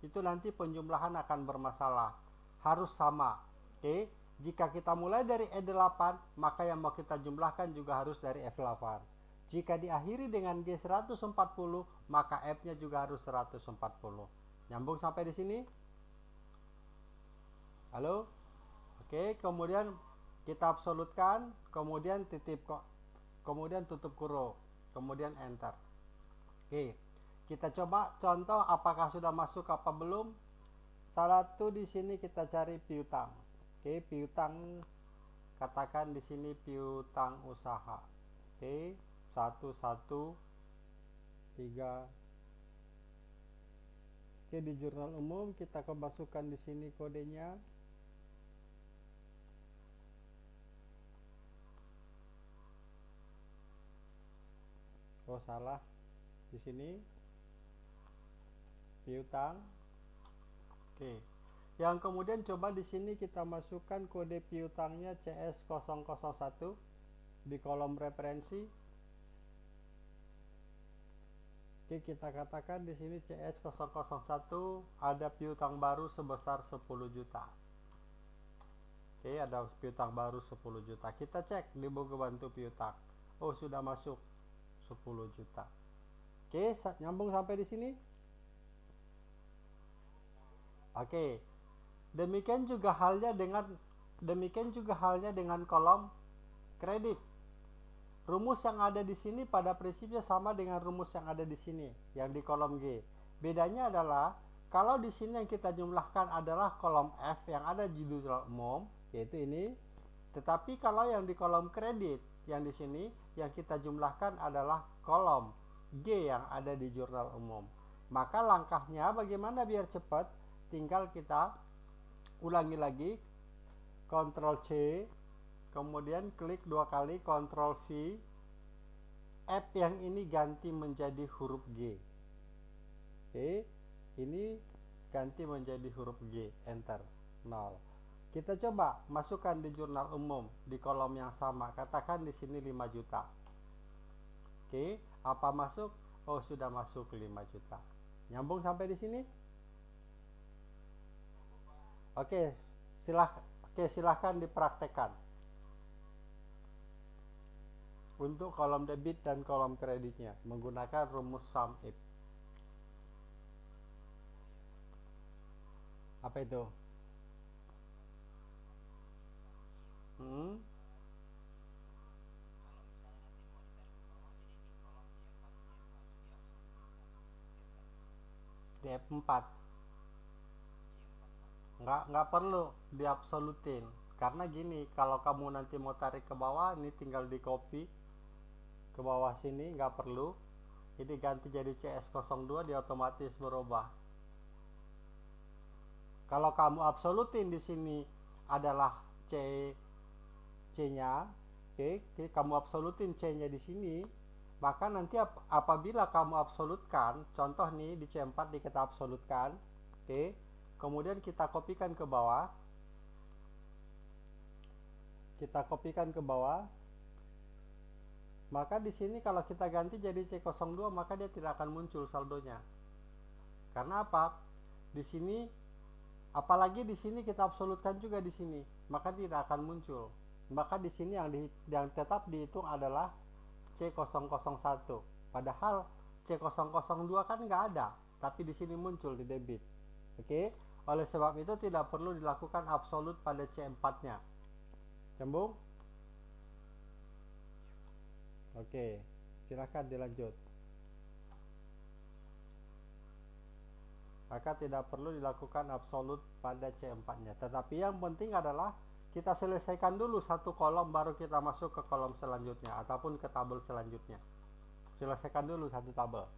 Speaker 1: itu nanti penjumlahan akan bermasalah. Harus sama oke jika kita mulai dari E8 maka yang mau kita jumlahkan juga harus dari F8 jika diakhiri dengan G140 maka F nya juga harus 140 nyambung sampai di sini halo Oke, kemudian kita absolutkan, kemudian titip kemudian tutup kurung, kemudian enter. Oke, kita coba contoh apakah sudah masuk apa belum. Satu di sini kita cari piutang. Oke, piutang katakan di sini piutang usaha. Oke, satu satu tiga. Oke, di jurnal umum kita kemasukan di sini kodenya. oh salah di sini piutang oke yang kemudian coba di sini kita masukkan kode piutangnya CS001 di kolom referensi Oke, kita katakan di sini CS001 ada piutang baru sebesar 10 juta. Oke, ada piutang baru 10 juta. Kita cek di buku bantu piutang. Oh, sudah masuk 10 juta. Oke, nyambung sampai di sini? Oke. Demikian juga halnya dengan demikian juga halnya dengan kolom kredit. Rumus yang ada di sini pada prinsipnya sama dengan rumus yang ada di sini, yang di kolom G. Bedanya adalah kalau di sini yang kita jumlahkan adalah kolom F yang ada di judul umum, yaitu ini. Tetapi kalau yang di kolom kredit yang di sini yang kita jumlahkan adalah kolom G yang ada di jurnal umum. Maka langkahnya bagaimana biar cepat? Tinggal kita ulangi lagi Ctrl C kemudian klik dua kali Ctrl V F yang ini ganti menjadi huruf G oke ini ganti menjadi huruf G enter 0 kita coba masukkan di jurnal umum di kolom yang sama. Katakan di sini 5 juta. Oke, apa masuk? Oh, sudah masuk 5 juta. Nyambung sampai di sini? Oke, silah oke silahkan dipraktekkan. Untuk kolom debit dan kolom kreditnya menggunakan rumus sum if. Apa itu? Hmm? D4 nggak nggak perlu diabsolutin. Karena gini kalau kamu nanti mau tarik ke bawah ini tinggal di copy. Ke bawah sini nggak perlu. Ini ganti jadi CS02 dia otomatis berubah. Kalau kamu absolutin di sini adalah C C-nya oke okay, kamu absolutin C-nya di sini maka nanti ap apabila kamu absolutkan contoh nih di C4 di kita absolutkan oke. okay, kemudian kita kopikan ke bawah. Kita kopikan ke bawah. Maka di sini kalau kita ganti jadi C02 maka dia tidak akan muncul saldonya. Karena apa? Di sini apalagi di sini kita absolutkan juga di sini maka tidak akan muncul. Maka di sini yang di, yang tetap dihitung adalah C001 padahal C002 kan nggak ada tapi di sini muncul di debit. Oke oleh sebab itu tidak perlu dilakukan absolut pada C4 nya. Nyambung? Oke silahkan dilanjut. Maka tidak perlu dilakukan absolut pada C4 nya. Tetapi yang penting adalah kita selesaikan dulu satu kolom baru kita masuk ke kolom selanjutnya ataupun ke tabel selanjutnya. Selesaikan dulu satu tabel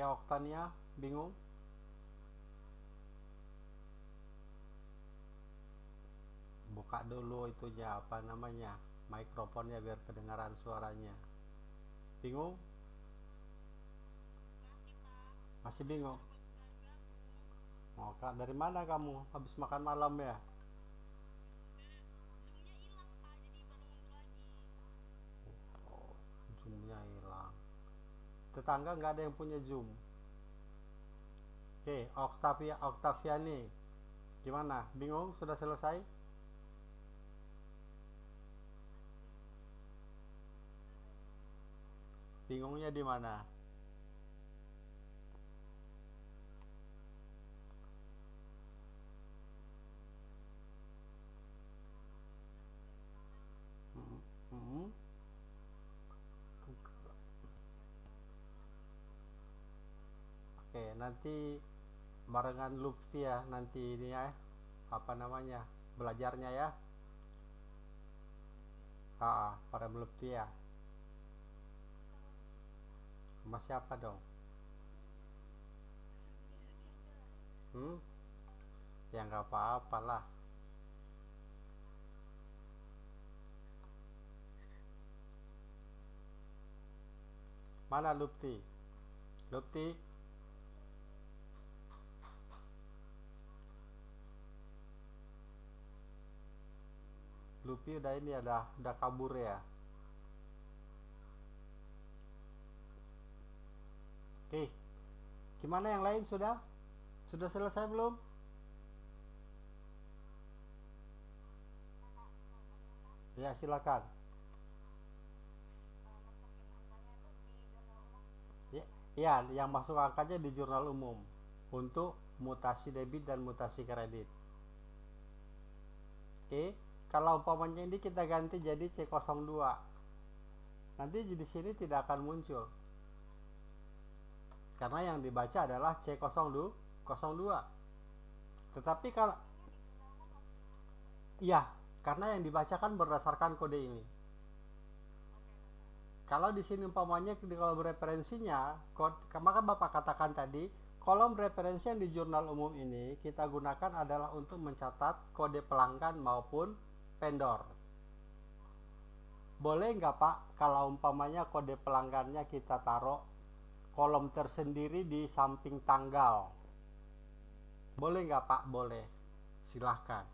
Speaker 1: Tia Oktania bingung. Buka dulu itunya apa namanya mikrofonnya biar kedengaran suaranya. Bingung? Masih bingung? Mau kak dari mana kamu? Habis makan malam ya tetangga nggak ada yang punya zoom. Oke Octavia Octaviani gimana? Bingung? Sudah selesai? Bingungnya di mana? Hmm. Oke, nanti barengan Lutfi ya nanti ini ya apa namanya belajarnya ya. Ah, pada Lutfi ya. Sama siapa dong? Hmm? Ya nggak apa-apa lah. Mana Lutfi? Lutfi? Luffy udah ini ada udah kabur ya? Oke gimana yang lain? Sudah? Sudah selesai belum? Ya silakan. Ya, ya yang masuk angkanya di jurnal umum. Untuk mutasi debit dan mutasi kredit. Oke kalau umpamanya ini kita ganti jadi C02 nanti di sini tidak akan muncul. Karena yang dibaca adalah C02 tetapi kalau iya karena yang dibacakan berdasarkan kode ini. Kalau di sini umpamanya di kolom referensinya maka Bapak katakan tadi kolom referensi yang di jurnal umum ini kita gunakan adalah untuk mencatat kode pelanggan maupun vendor. Boleh nggak Pak kalau umpamanya kode pelanggannya kita taruh kolom tersendiri di samping tanggal? Boleh nggak Pak? Boleh. Silahkan.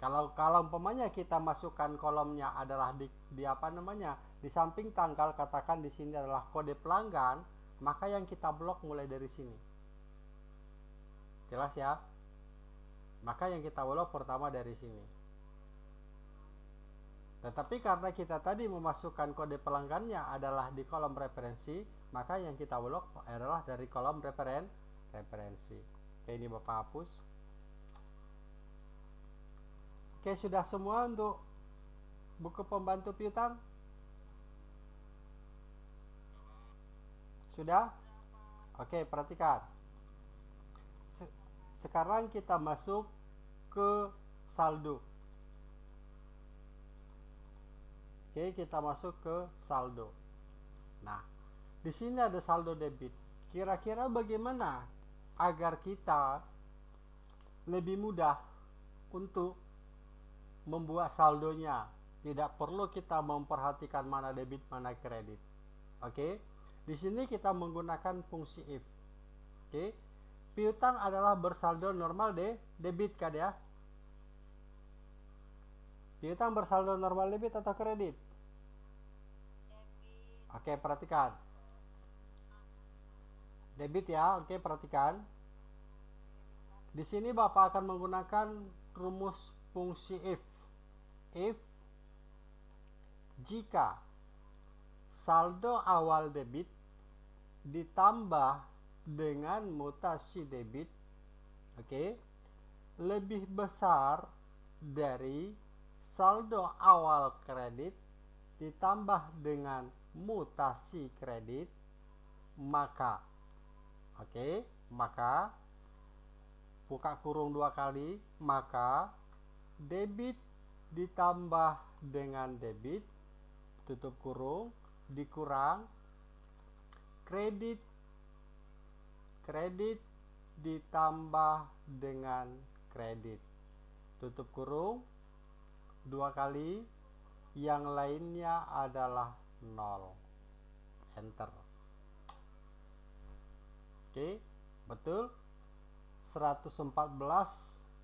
Speaker 1: Kalau kalau umpamanya kita masukkan kolomnya adalah di, di apa namanya di samping tanggal katakan di sini adalah kode pelanggan maka yang kita blok mulai dari sini. Jelas ya? Maka yang kita blok pertama dari sini tetapi karena kita tadi memasukkan kode pelanggannya adalah di kolom referensi maka yang kita blok adalah dari kolom referen referensi oke ini bapak hapus oke sudah semua untuk buku pembantu piutang Sudah? Oke, perhatikan. Se sekarang kita masuk ke saldo. Oke, kita masuk ke saldo. Nah, di sini ada saldo debit. Kira-kira bagaimana agar kita lebih mudah untuk membuat saldonya? Tidak perlu kita memperhatikan mana debit, mana kredit. Oke? Di sini kita menggunakan fungsi if. Oke. Piutang adalah bersaldo normal de debit kan ya? Piutang bersaldo normal debit atau kredit? Oke, perhatikan. Debit ya. Oke, perhatikan. Di sini Bapak akan menggunakan rumus fungsi if. If jika saldo awal debit ditambah dengan mutasi debit oke okay, lebih besar dari saldo awal kredit ditambah dengan mutasi kredit maka oke okay, maka buka kurung dua kali maka debit ditambah dengan debit tutup kurung dikurang kredit kredit ditambah dengan kredit. Tutup kurung dua kali yang lainnya adalah nol. Enter. Oke betul. 114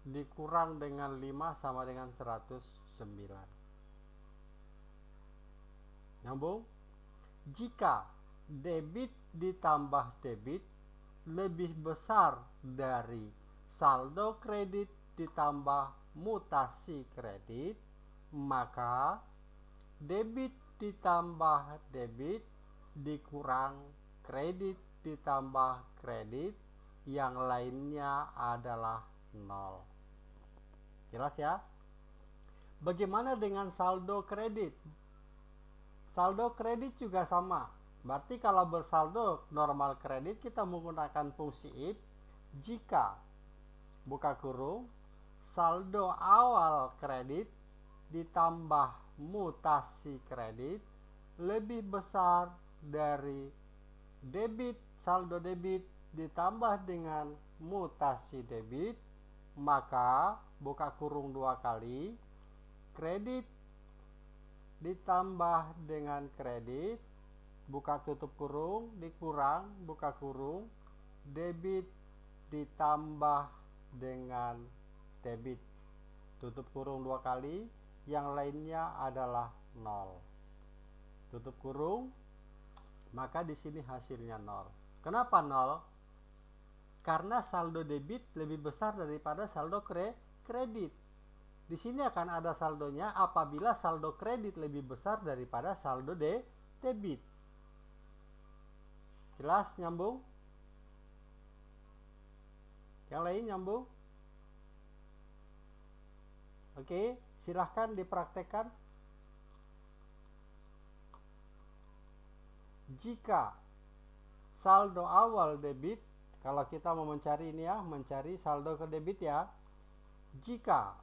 Speaker 1: dikurang dengan 5 sama dengan 109 nyambung? Jika debit ditambah debit lebih besar dari saldo kredit ditambah mutasi kredit maka debit ditambah debit dikurang kredit ditambah kredit yang lainnya adalah nol. Jelas ya? Bagaimana dengan saldo kredit? Saldo kredit juga sama. Berarti kalau bersaldo normal kredit kita menggunakan fungsi if jika buka kurung saldo awal kredit ditambah mutasi kredit lebih besar dari debit saldo debit ditambah dengan mutasi debit maka buka kurung dua kali kredit ditambah dengan kredit buka tutup kurung dikurang buka kurung debit ditambah dengan debit. Tutup kurung dua kali yang lainnya adalah nol tutup kurung maka di sini hasilnya nol kenapa nol karena saldo debit lebih besar daripada saldo kre kredit di sini akan ada saldonya apabila saldo kredit lebih besar daripada saldo de debit. Jelas nyambung? Yang lain nyambung? Oke, silahkan dipraktekkan. Jika saldo awal debit, kalau kita mau mencari ini ya, mencari saldo ke debit ya. Jika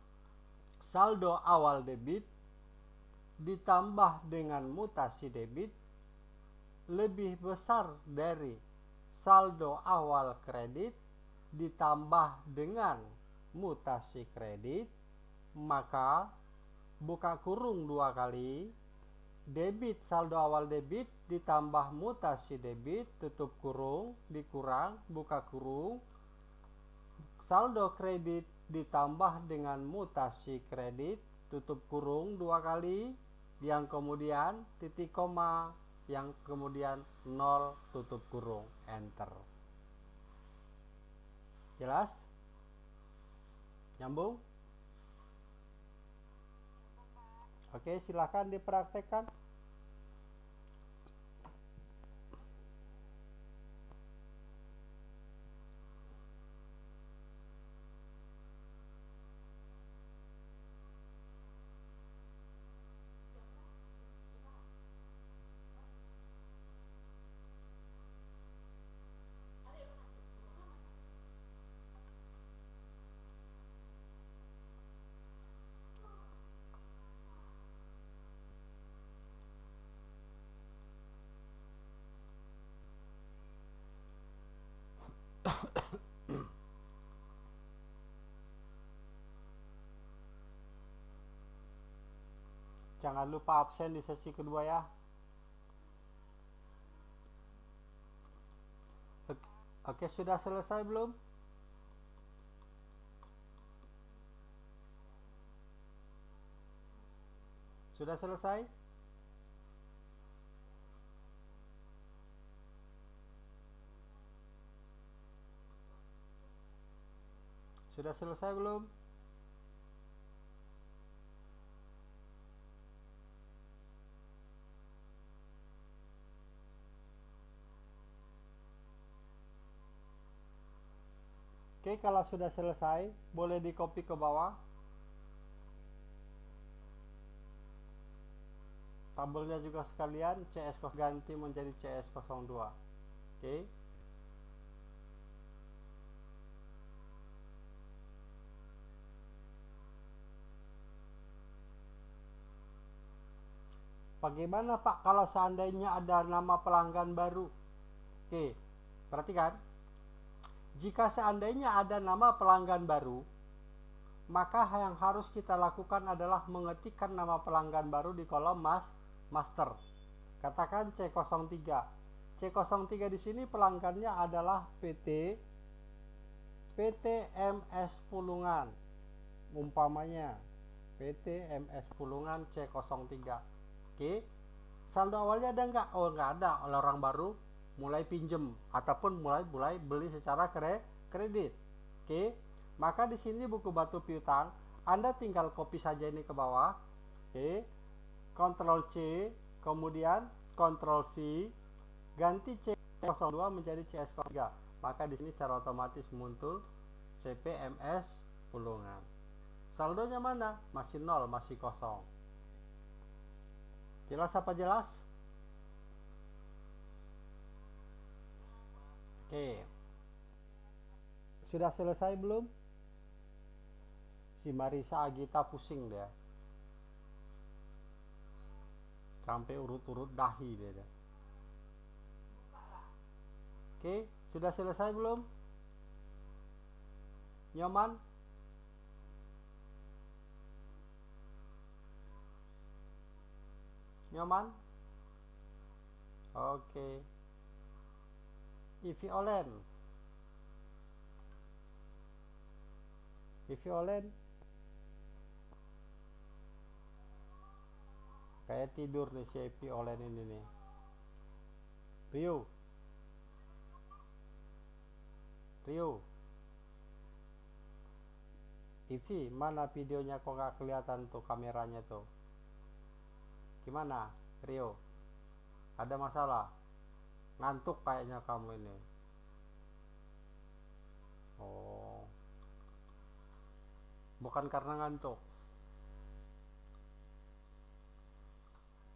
Speaker 1: saldo awal debit ditambah dengan mutasi debit lebih besar dari saldo awal kredit ditambah dengan mutasi kredit maka buka kurung dua kali debit saldo awal debit ditambah mutasi debit tutup kurung dikurang buka kurung saldo kredit ditambah dengan mutasi kredit tutup kurung dua kali yang kemudian titik koma yang kemudian nol tutup kurung enter. Jelas? Nyambung oke silahkan dipraktekkan Jangan lupa absen di sesi kedua ya. Oke, sudah selesai belum? Sudah selesai? Sudah selesai belum? Kalau sudah selesai, boleh di copy ke bawah. Tabelnya juga sekalian, CS ganti menjadi CS02. Oke. Bagaimana Pak kalau seandainya ada nama pelanggan baru? Oke, perhatikan. Jika seandainya ada nama pelanggan baru, maka yang harus kita lakukan adalah mengetikkan nama pelanggan baru di kolom mas master. Katakan C03. C03 di sini pelanggannya adalah PT PT MS Pulungan. Umpamanya PT MS Pulungan C03. Oke. Saldo awalnya ada nggak? Oh nggak ada. Oleh orang baru mulai pinjem ataupun mulai mulai beli secara kre, kredit. Oke. Maka di sini buku batu piutang Anda tinggal copy saja ini ke bawah. Oke. Ctrl C, kemudian Ctrl V, ganti C02 menjadi CS03. Maka di sini secara otomatis muncul CPMS Pulungan. Saldonya mana? Masih nol, masih kosong. Jelas apa jelas? Oke. Sudah selesai belum? Si Marisa Agita pusing dia. Sampai urut-urut dahi dia. Oke, sudah selesai belum? Nyaman? Nyaman? Oke. Ivi Olen. Ivi Olen. Kayak tidur nih si Ivi Olen ini nih. Rio. Rio. Ivi, mana videonya kok nggak kelihatan tuh kameranya tuh? Gimana, Rio? Ada masalah? Ngantuk kayaknya kamu ini. Oh. Bukan karena ngantuk.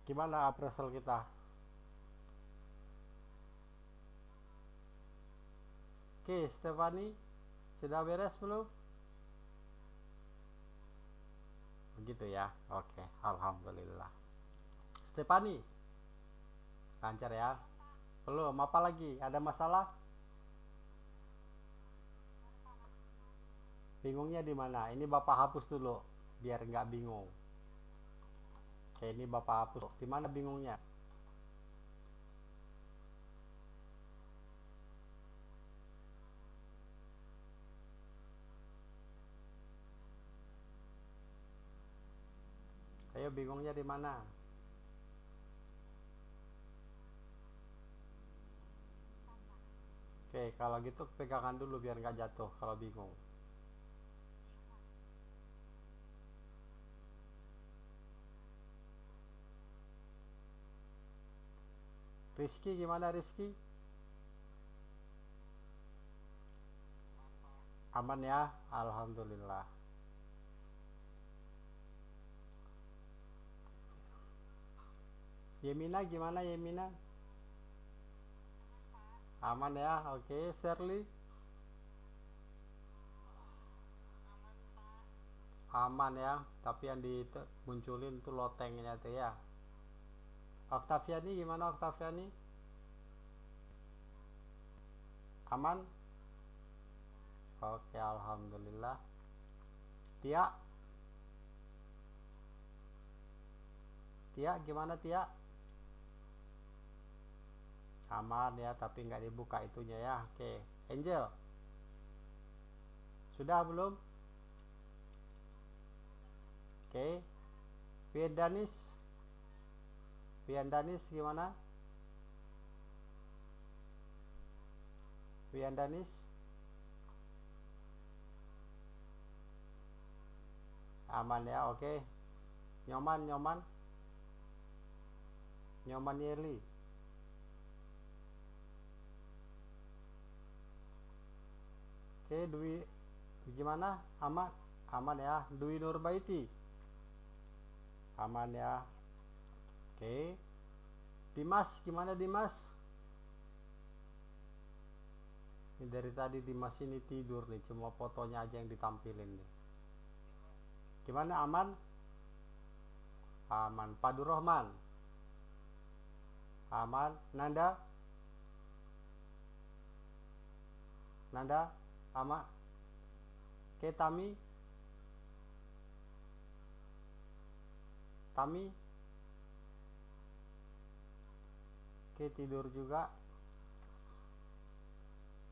Speaker 1: Gimana appraisal kita? Oke, Stefani, sudah beres belum? Begitu ya. Oke, alhamdulillah. Stefani, lancar ya. Belum, apa lagi? Ada masalah? Bingungnya di mana? Ini Bapak hapus dulu biar nggak bingung. Oke, ini Bapak hapus. Di mana bingungnya? Ayo bingungnya di mana? Oke kalau gitu pegangan dulu biar nggak jatuh kalau bingung Rizky gimana Rizky? Aman ya? Alhamdulillah. Yemina gimana Yemina? Aman ya? Oke, Shirley. Aman ya, tapi yang dimunculin tuh lotengnya tuh ya. Oktaviani gimana Oktaviani? Aman? Oke, alhamdulillah. Tia? Tia gimana Tia? Aman ya, tapi nggak dibuka itunya ya. Oke, Angel. Sudah belum? Oke. Vedanis Wian Danis gimana? Wian Danis? Aman ya, oke. Nyoman, nyoman. Nyoman Yerli. Oke, Dwi gimana? Aman? Aman ya. Dwi Nurbaiti. Aman ya. Oke. Dimas, gimana Dimas? Ini dari tadi Dimas ini tidur nih, cuma fotonya aja yang ditampilin nih. Gimana aman? Aman. Padu Rohman. Aman. Nanda? Nanda? Ama? Oke, Tami? Tami? Oke tidur juga.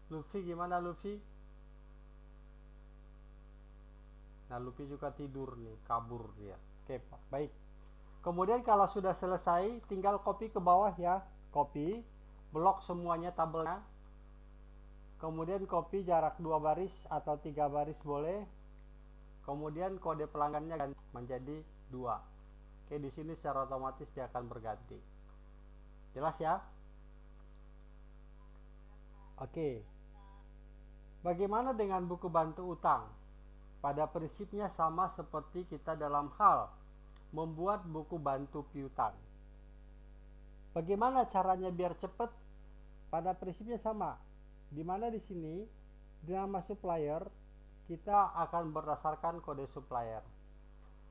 Speaker 1: Luffy gimana Luffy? Nah Luffy juga tidur nih kabur dia. Oke Pak. Baik. Kemudian kalau sudah selesai tinggal copy ke bawah ya. Copy Blok semuanya tabelnya Kemudian copy jarak dua baris atau tiga baris boleh Kemudian kode pelanggannya menjadi dua Oke di sini secara otomatis dia akan berganti Jelas ya? Oke. Bagaimana dengan buku bantu utang? Pada prinsipnya sama seperti kita dalam hal membuat buku bantu piutang. Bagaimana caranya biar cepat? Pada prinsipnya sama. Di mana di sini nama supplier kita akan berdasarkan kode supplier.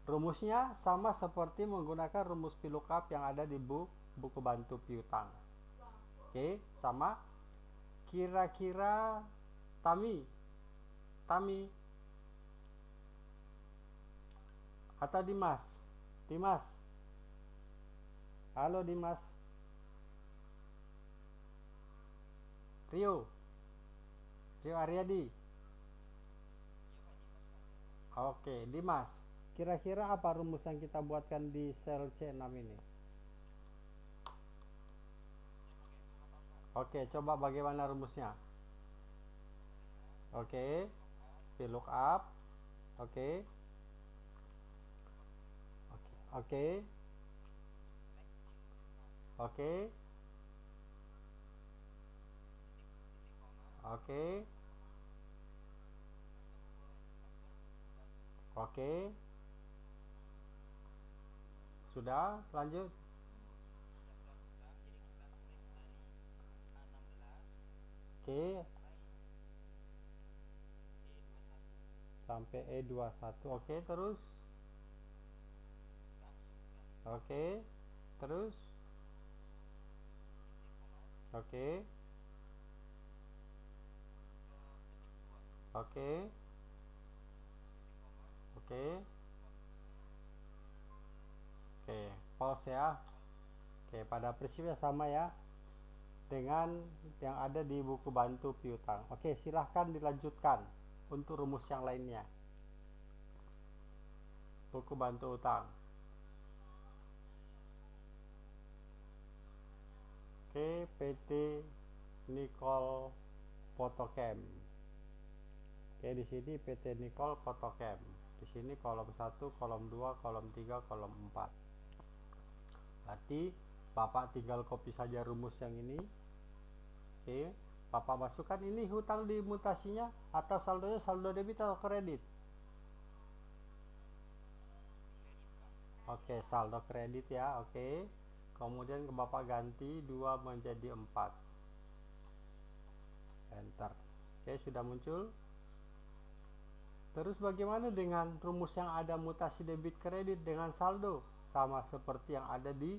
Speaker 1: Rumusnya sama seperti menggunakan rumus VLOOKUP yang ada di buku buku bantu piutang. Oke sama. Kira-kira Tami Tami. Atau Dimas? Dimas. Halo Dimas. Rio Rio Aryadi Oke, Dimas. Kira-kira apa rumus yang kita buatkan di sel C6 ini? Oke, coba bagaimana rumusnya? Oke. VLOOKUP. Oke. Oke. Oke. Oke. Oke. Sudah, lanjut. Oke. Sampai E21. Oke, terus. Oke. Terus. Oke. Oke oke. Oke okay, ya. Oke pada prinsipnya sama ya dengan yang ada di buku bantu piutang. Oke silahkan dilanjutkan untuk rumus yang lainnya. Buku bantu utang. Oke PT Nicole Potokem. Oke, di sini PT Nicole Oke. Di sini kolom 1, kolom 2, kolom 3, kolom 4. Berarti Bapak tinggal copy saja rumus yang ini. Oke, Bapak masukkan ini hutang di mutasinya atau saldonya saldo debit atau kredit. Oke, saldo kredit ya. Oke. Kemudian ke Bapak ganti 2 menjadi 4. Enter. Oke, sudah muncul. Terus bagaimana dengan rumus yang ada mutasi debit kredit dengan saldo? Sama seperti yang ada di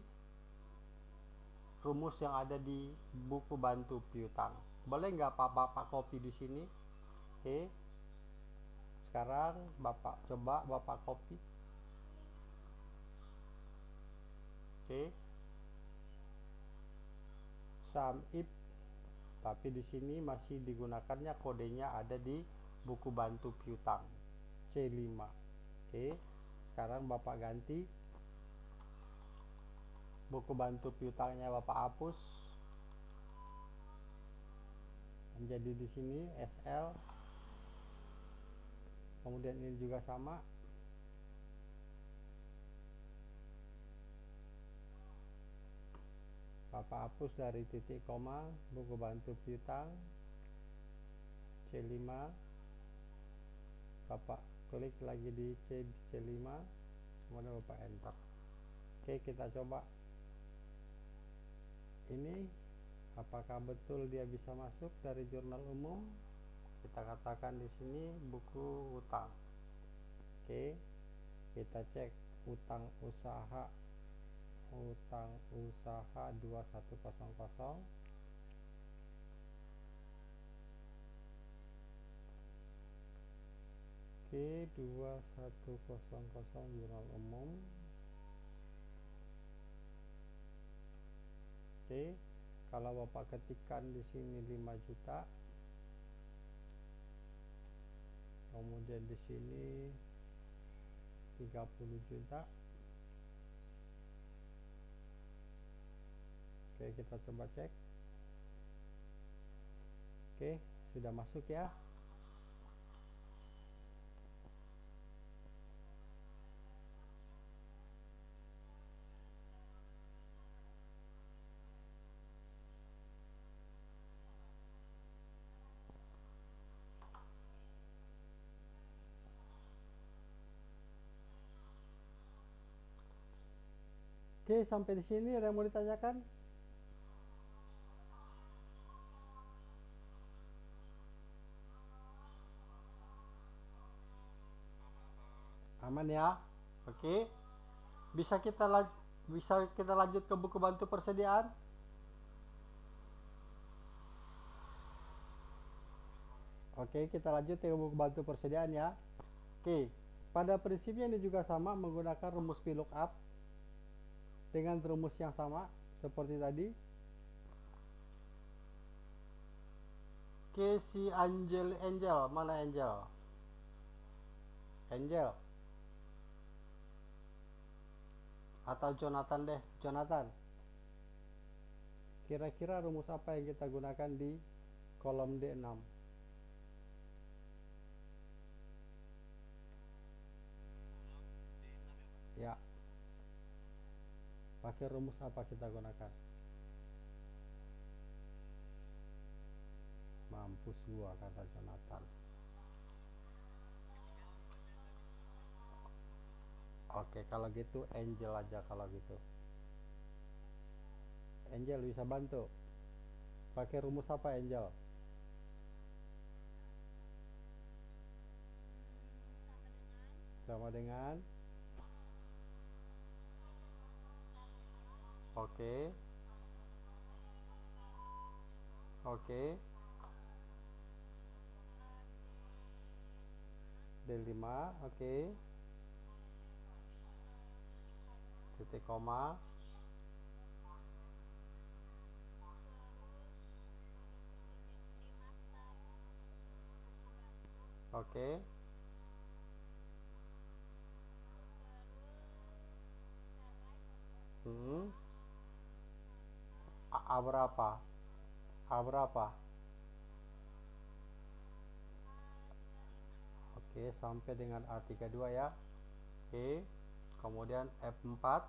Speaker 1: rumus yang ada di buku bantu piutang. Boleh nggak Pak Bapak copy di sini? Oke. Sekarang Bapak coba Bapak copy. Oke. Sum if tapi di sini masih digunakannya kodenya ada di buku bantu piutang C5. Oke. Sekarang Bapak ganti buku bantu piutangnya Bapak hapus menjadi di sini SL kemudian ini juga sama Bapak hapus dari titik koma buku bantu piutang C5 Bapak klik lagi di C C5 kemudian Bapak enter. Oke kita coba. Ini apakah betul dia bisa masuk dari jurnal umum? Kita katakan di sini buku utang. Oke kita cek utang usaha utang usaha 2100 oke 2100 jurnal umum. Oke kalau bapak ketikkan di sini 5 juta kemudian di sini 30 juta. Oke kita coba cek. Oke sudah masuk ya Oke, sampai di sini ada yang mau ditanyakan? Aman ya? Oke. Bisa kita laj- bisa kita lanjut ke buku bantu persediaan? Oke, kita lanjut ke buku bantu persediaan ya. Oke, pada prinsipnya ini juga sama menggunakan rumus VLOOKUP dengan rumus yang sama seperti tadi. Si Angel Angel, mana Angel? Angel. Atau Jonathan deh, Jonathan. Kira-kira rumus apa yang kita gunakan di kolom D6? Ya. Pakai rumus apa kita gunakan? Mampus gua kata Jonathan. Oke, kalau gitu Angel aja kalau gitu. Angel bisa bantu. Pakai rumus apa Angel? Sama dengan Oke. Oke. D5, oke. Titik koma. Oke. Hmm. A- A berapa? A berapa? Oke sampai dengan A32 ya. Oke kemudian F4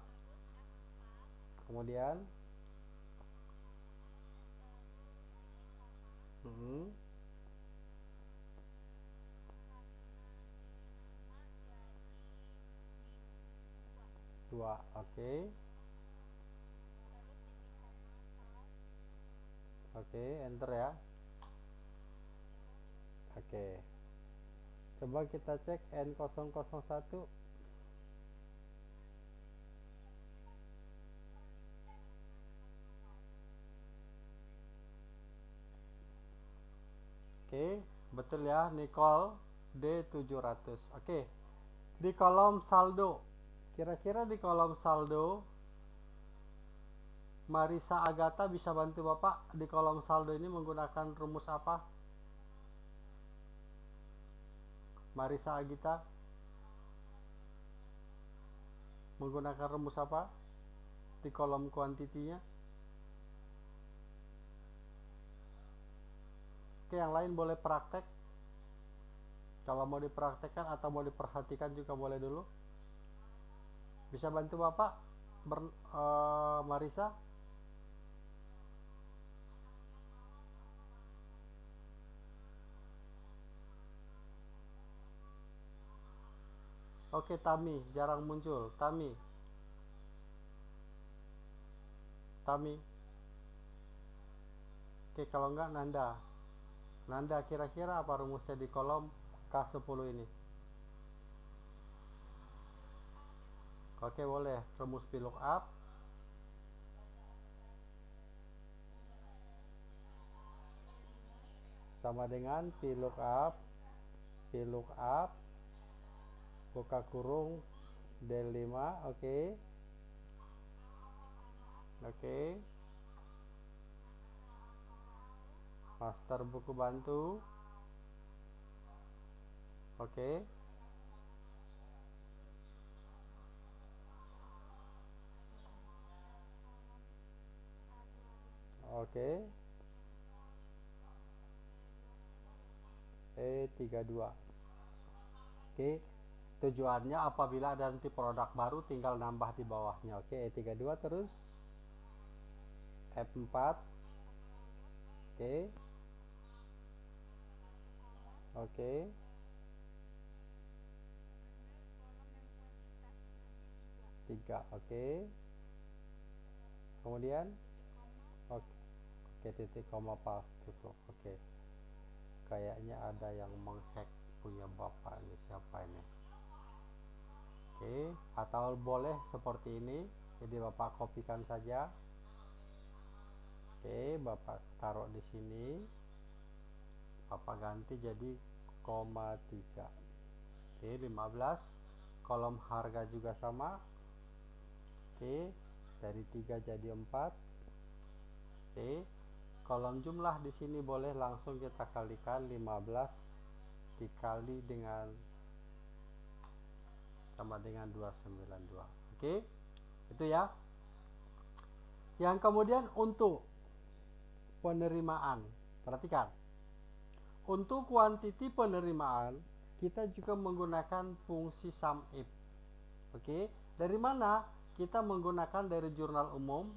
Speaker 1: kemudian? Hmm, dua oke oke enter ya oke coba kita cek N001 Oke, betul ya Nicole D700. Oke. Di kolom saldo. Kira-kira di kolom saldo Marisa Agatha bisa bantu Bapak di kolom saldo ini menggunakan rumus apa? Marisa Agita menggunakan rumus apa di kolom kuantitinya? Oke, yang lain boleh praktek. Kalau mau dipraktekkan atau mau diperhatikan juga boleh dulu. Bisa bantu Bapak, Ber, uh, Marisa? Oke, Tami, jarang muncul. Tami. Tami. Oke, kalau enggak Nanda. Nanda kira-kira apa rumusnya di kolom K10 ini? Oke boleh rumus VLOOKUP sama dengan VLOOKUP VLOOKUP buka kurung del 5 oke okay. oke okay. master buku bantu oke okay. oke okay. E32 oke okay. Tujuannya apabila ada nanti produk baru tinggal nambah di bawahnya oke okay. E32 terus F4 oke. Oke. Tiga, oke. Kemudian, oke, oke titik koma pas tutup, oke. Kayaknya ada yang menghack punya bapak ini siapa ini? Oke, atau boleh seperti ini. Jadi bapak kopikan saja. Oke, bapak taruh di sini. Apa ganti jadi koma 3 oke 15 kolom harga juga sama. Oke dari 3 jadi 4 oke kolom jumlah di sini boleh langsung kita kalikan 15 dikali dengan sama dengan 292 oke? Itu ya. Yang kemudian untuk penerimaan. Perhatikan. Untuk kuantiti penerimaan, kita juga menggunakan fungsi sum if. Oke, dari mana? Kita menggunakan dari jurnal umum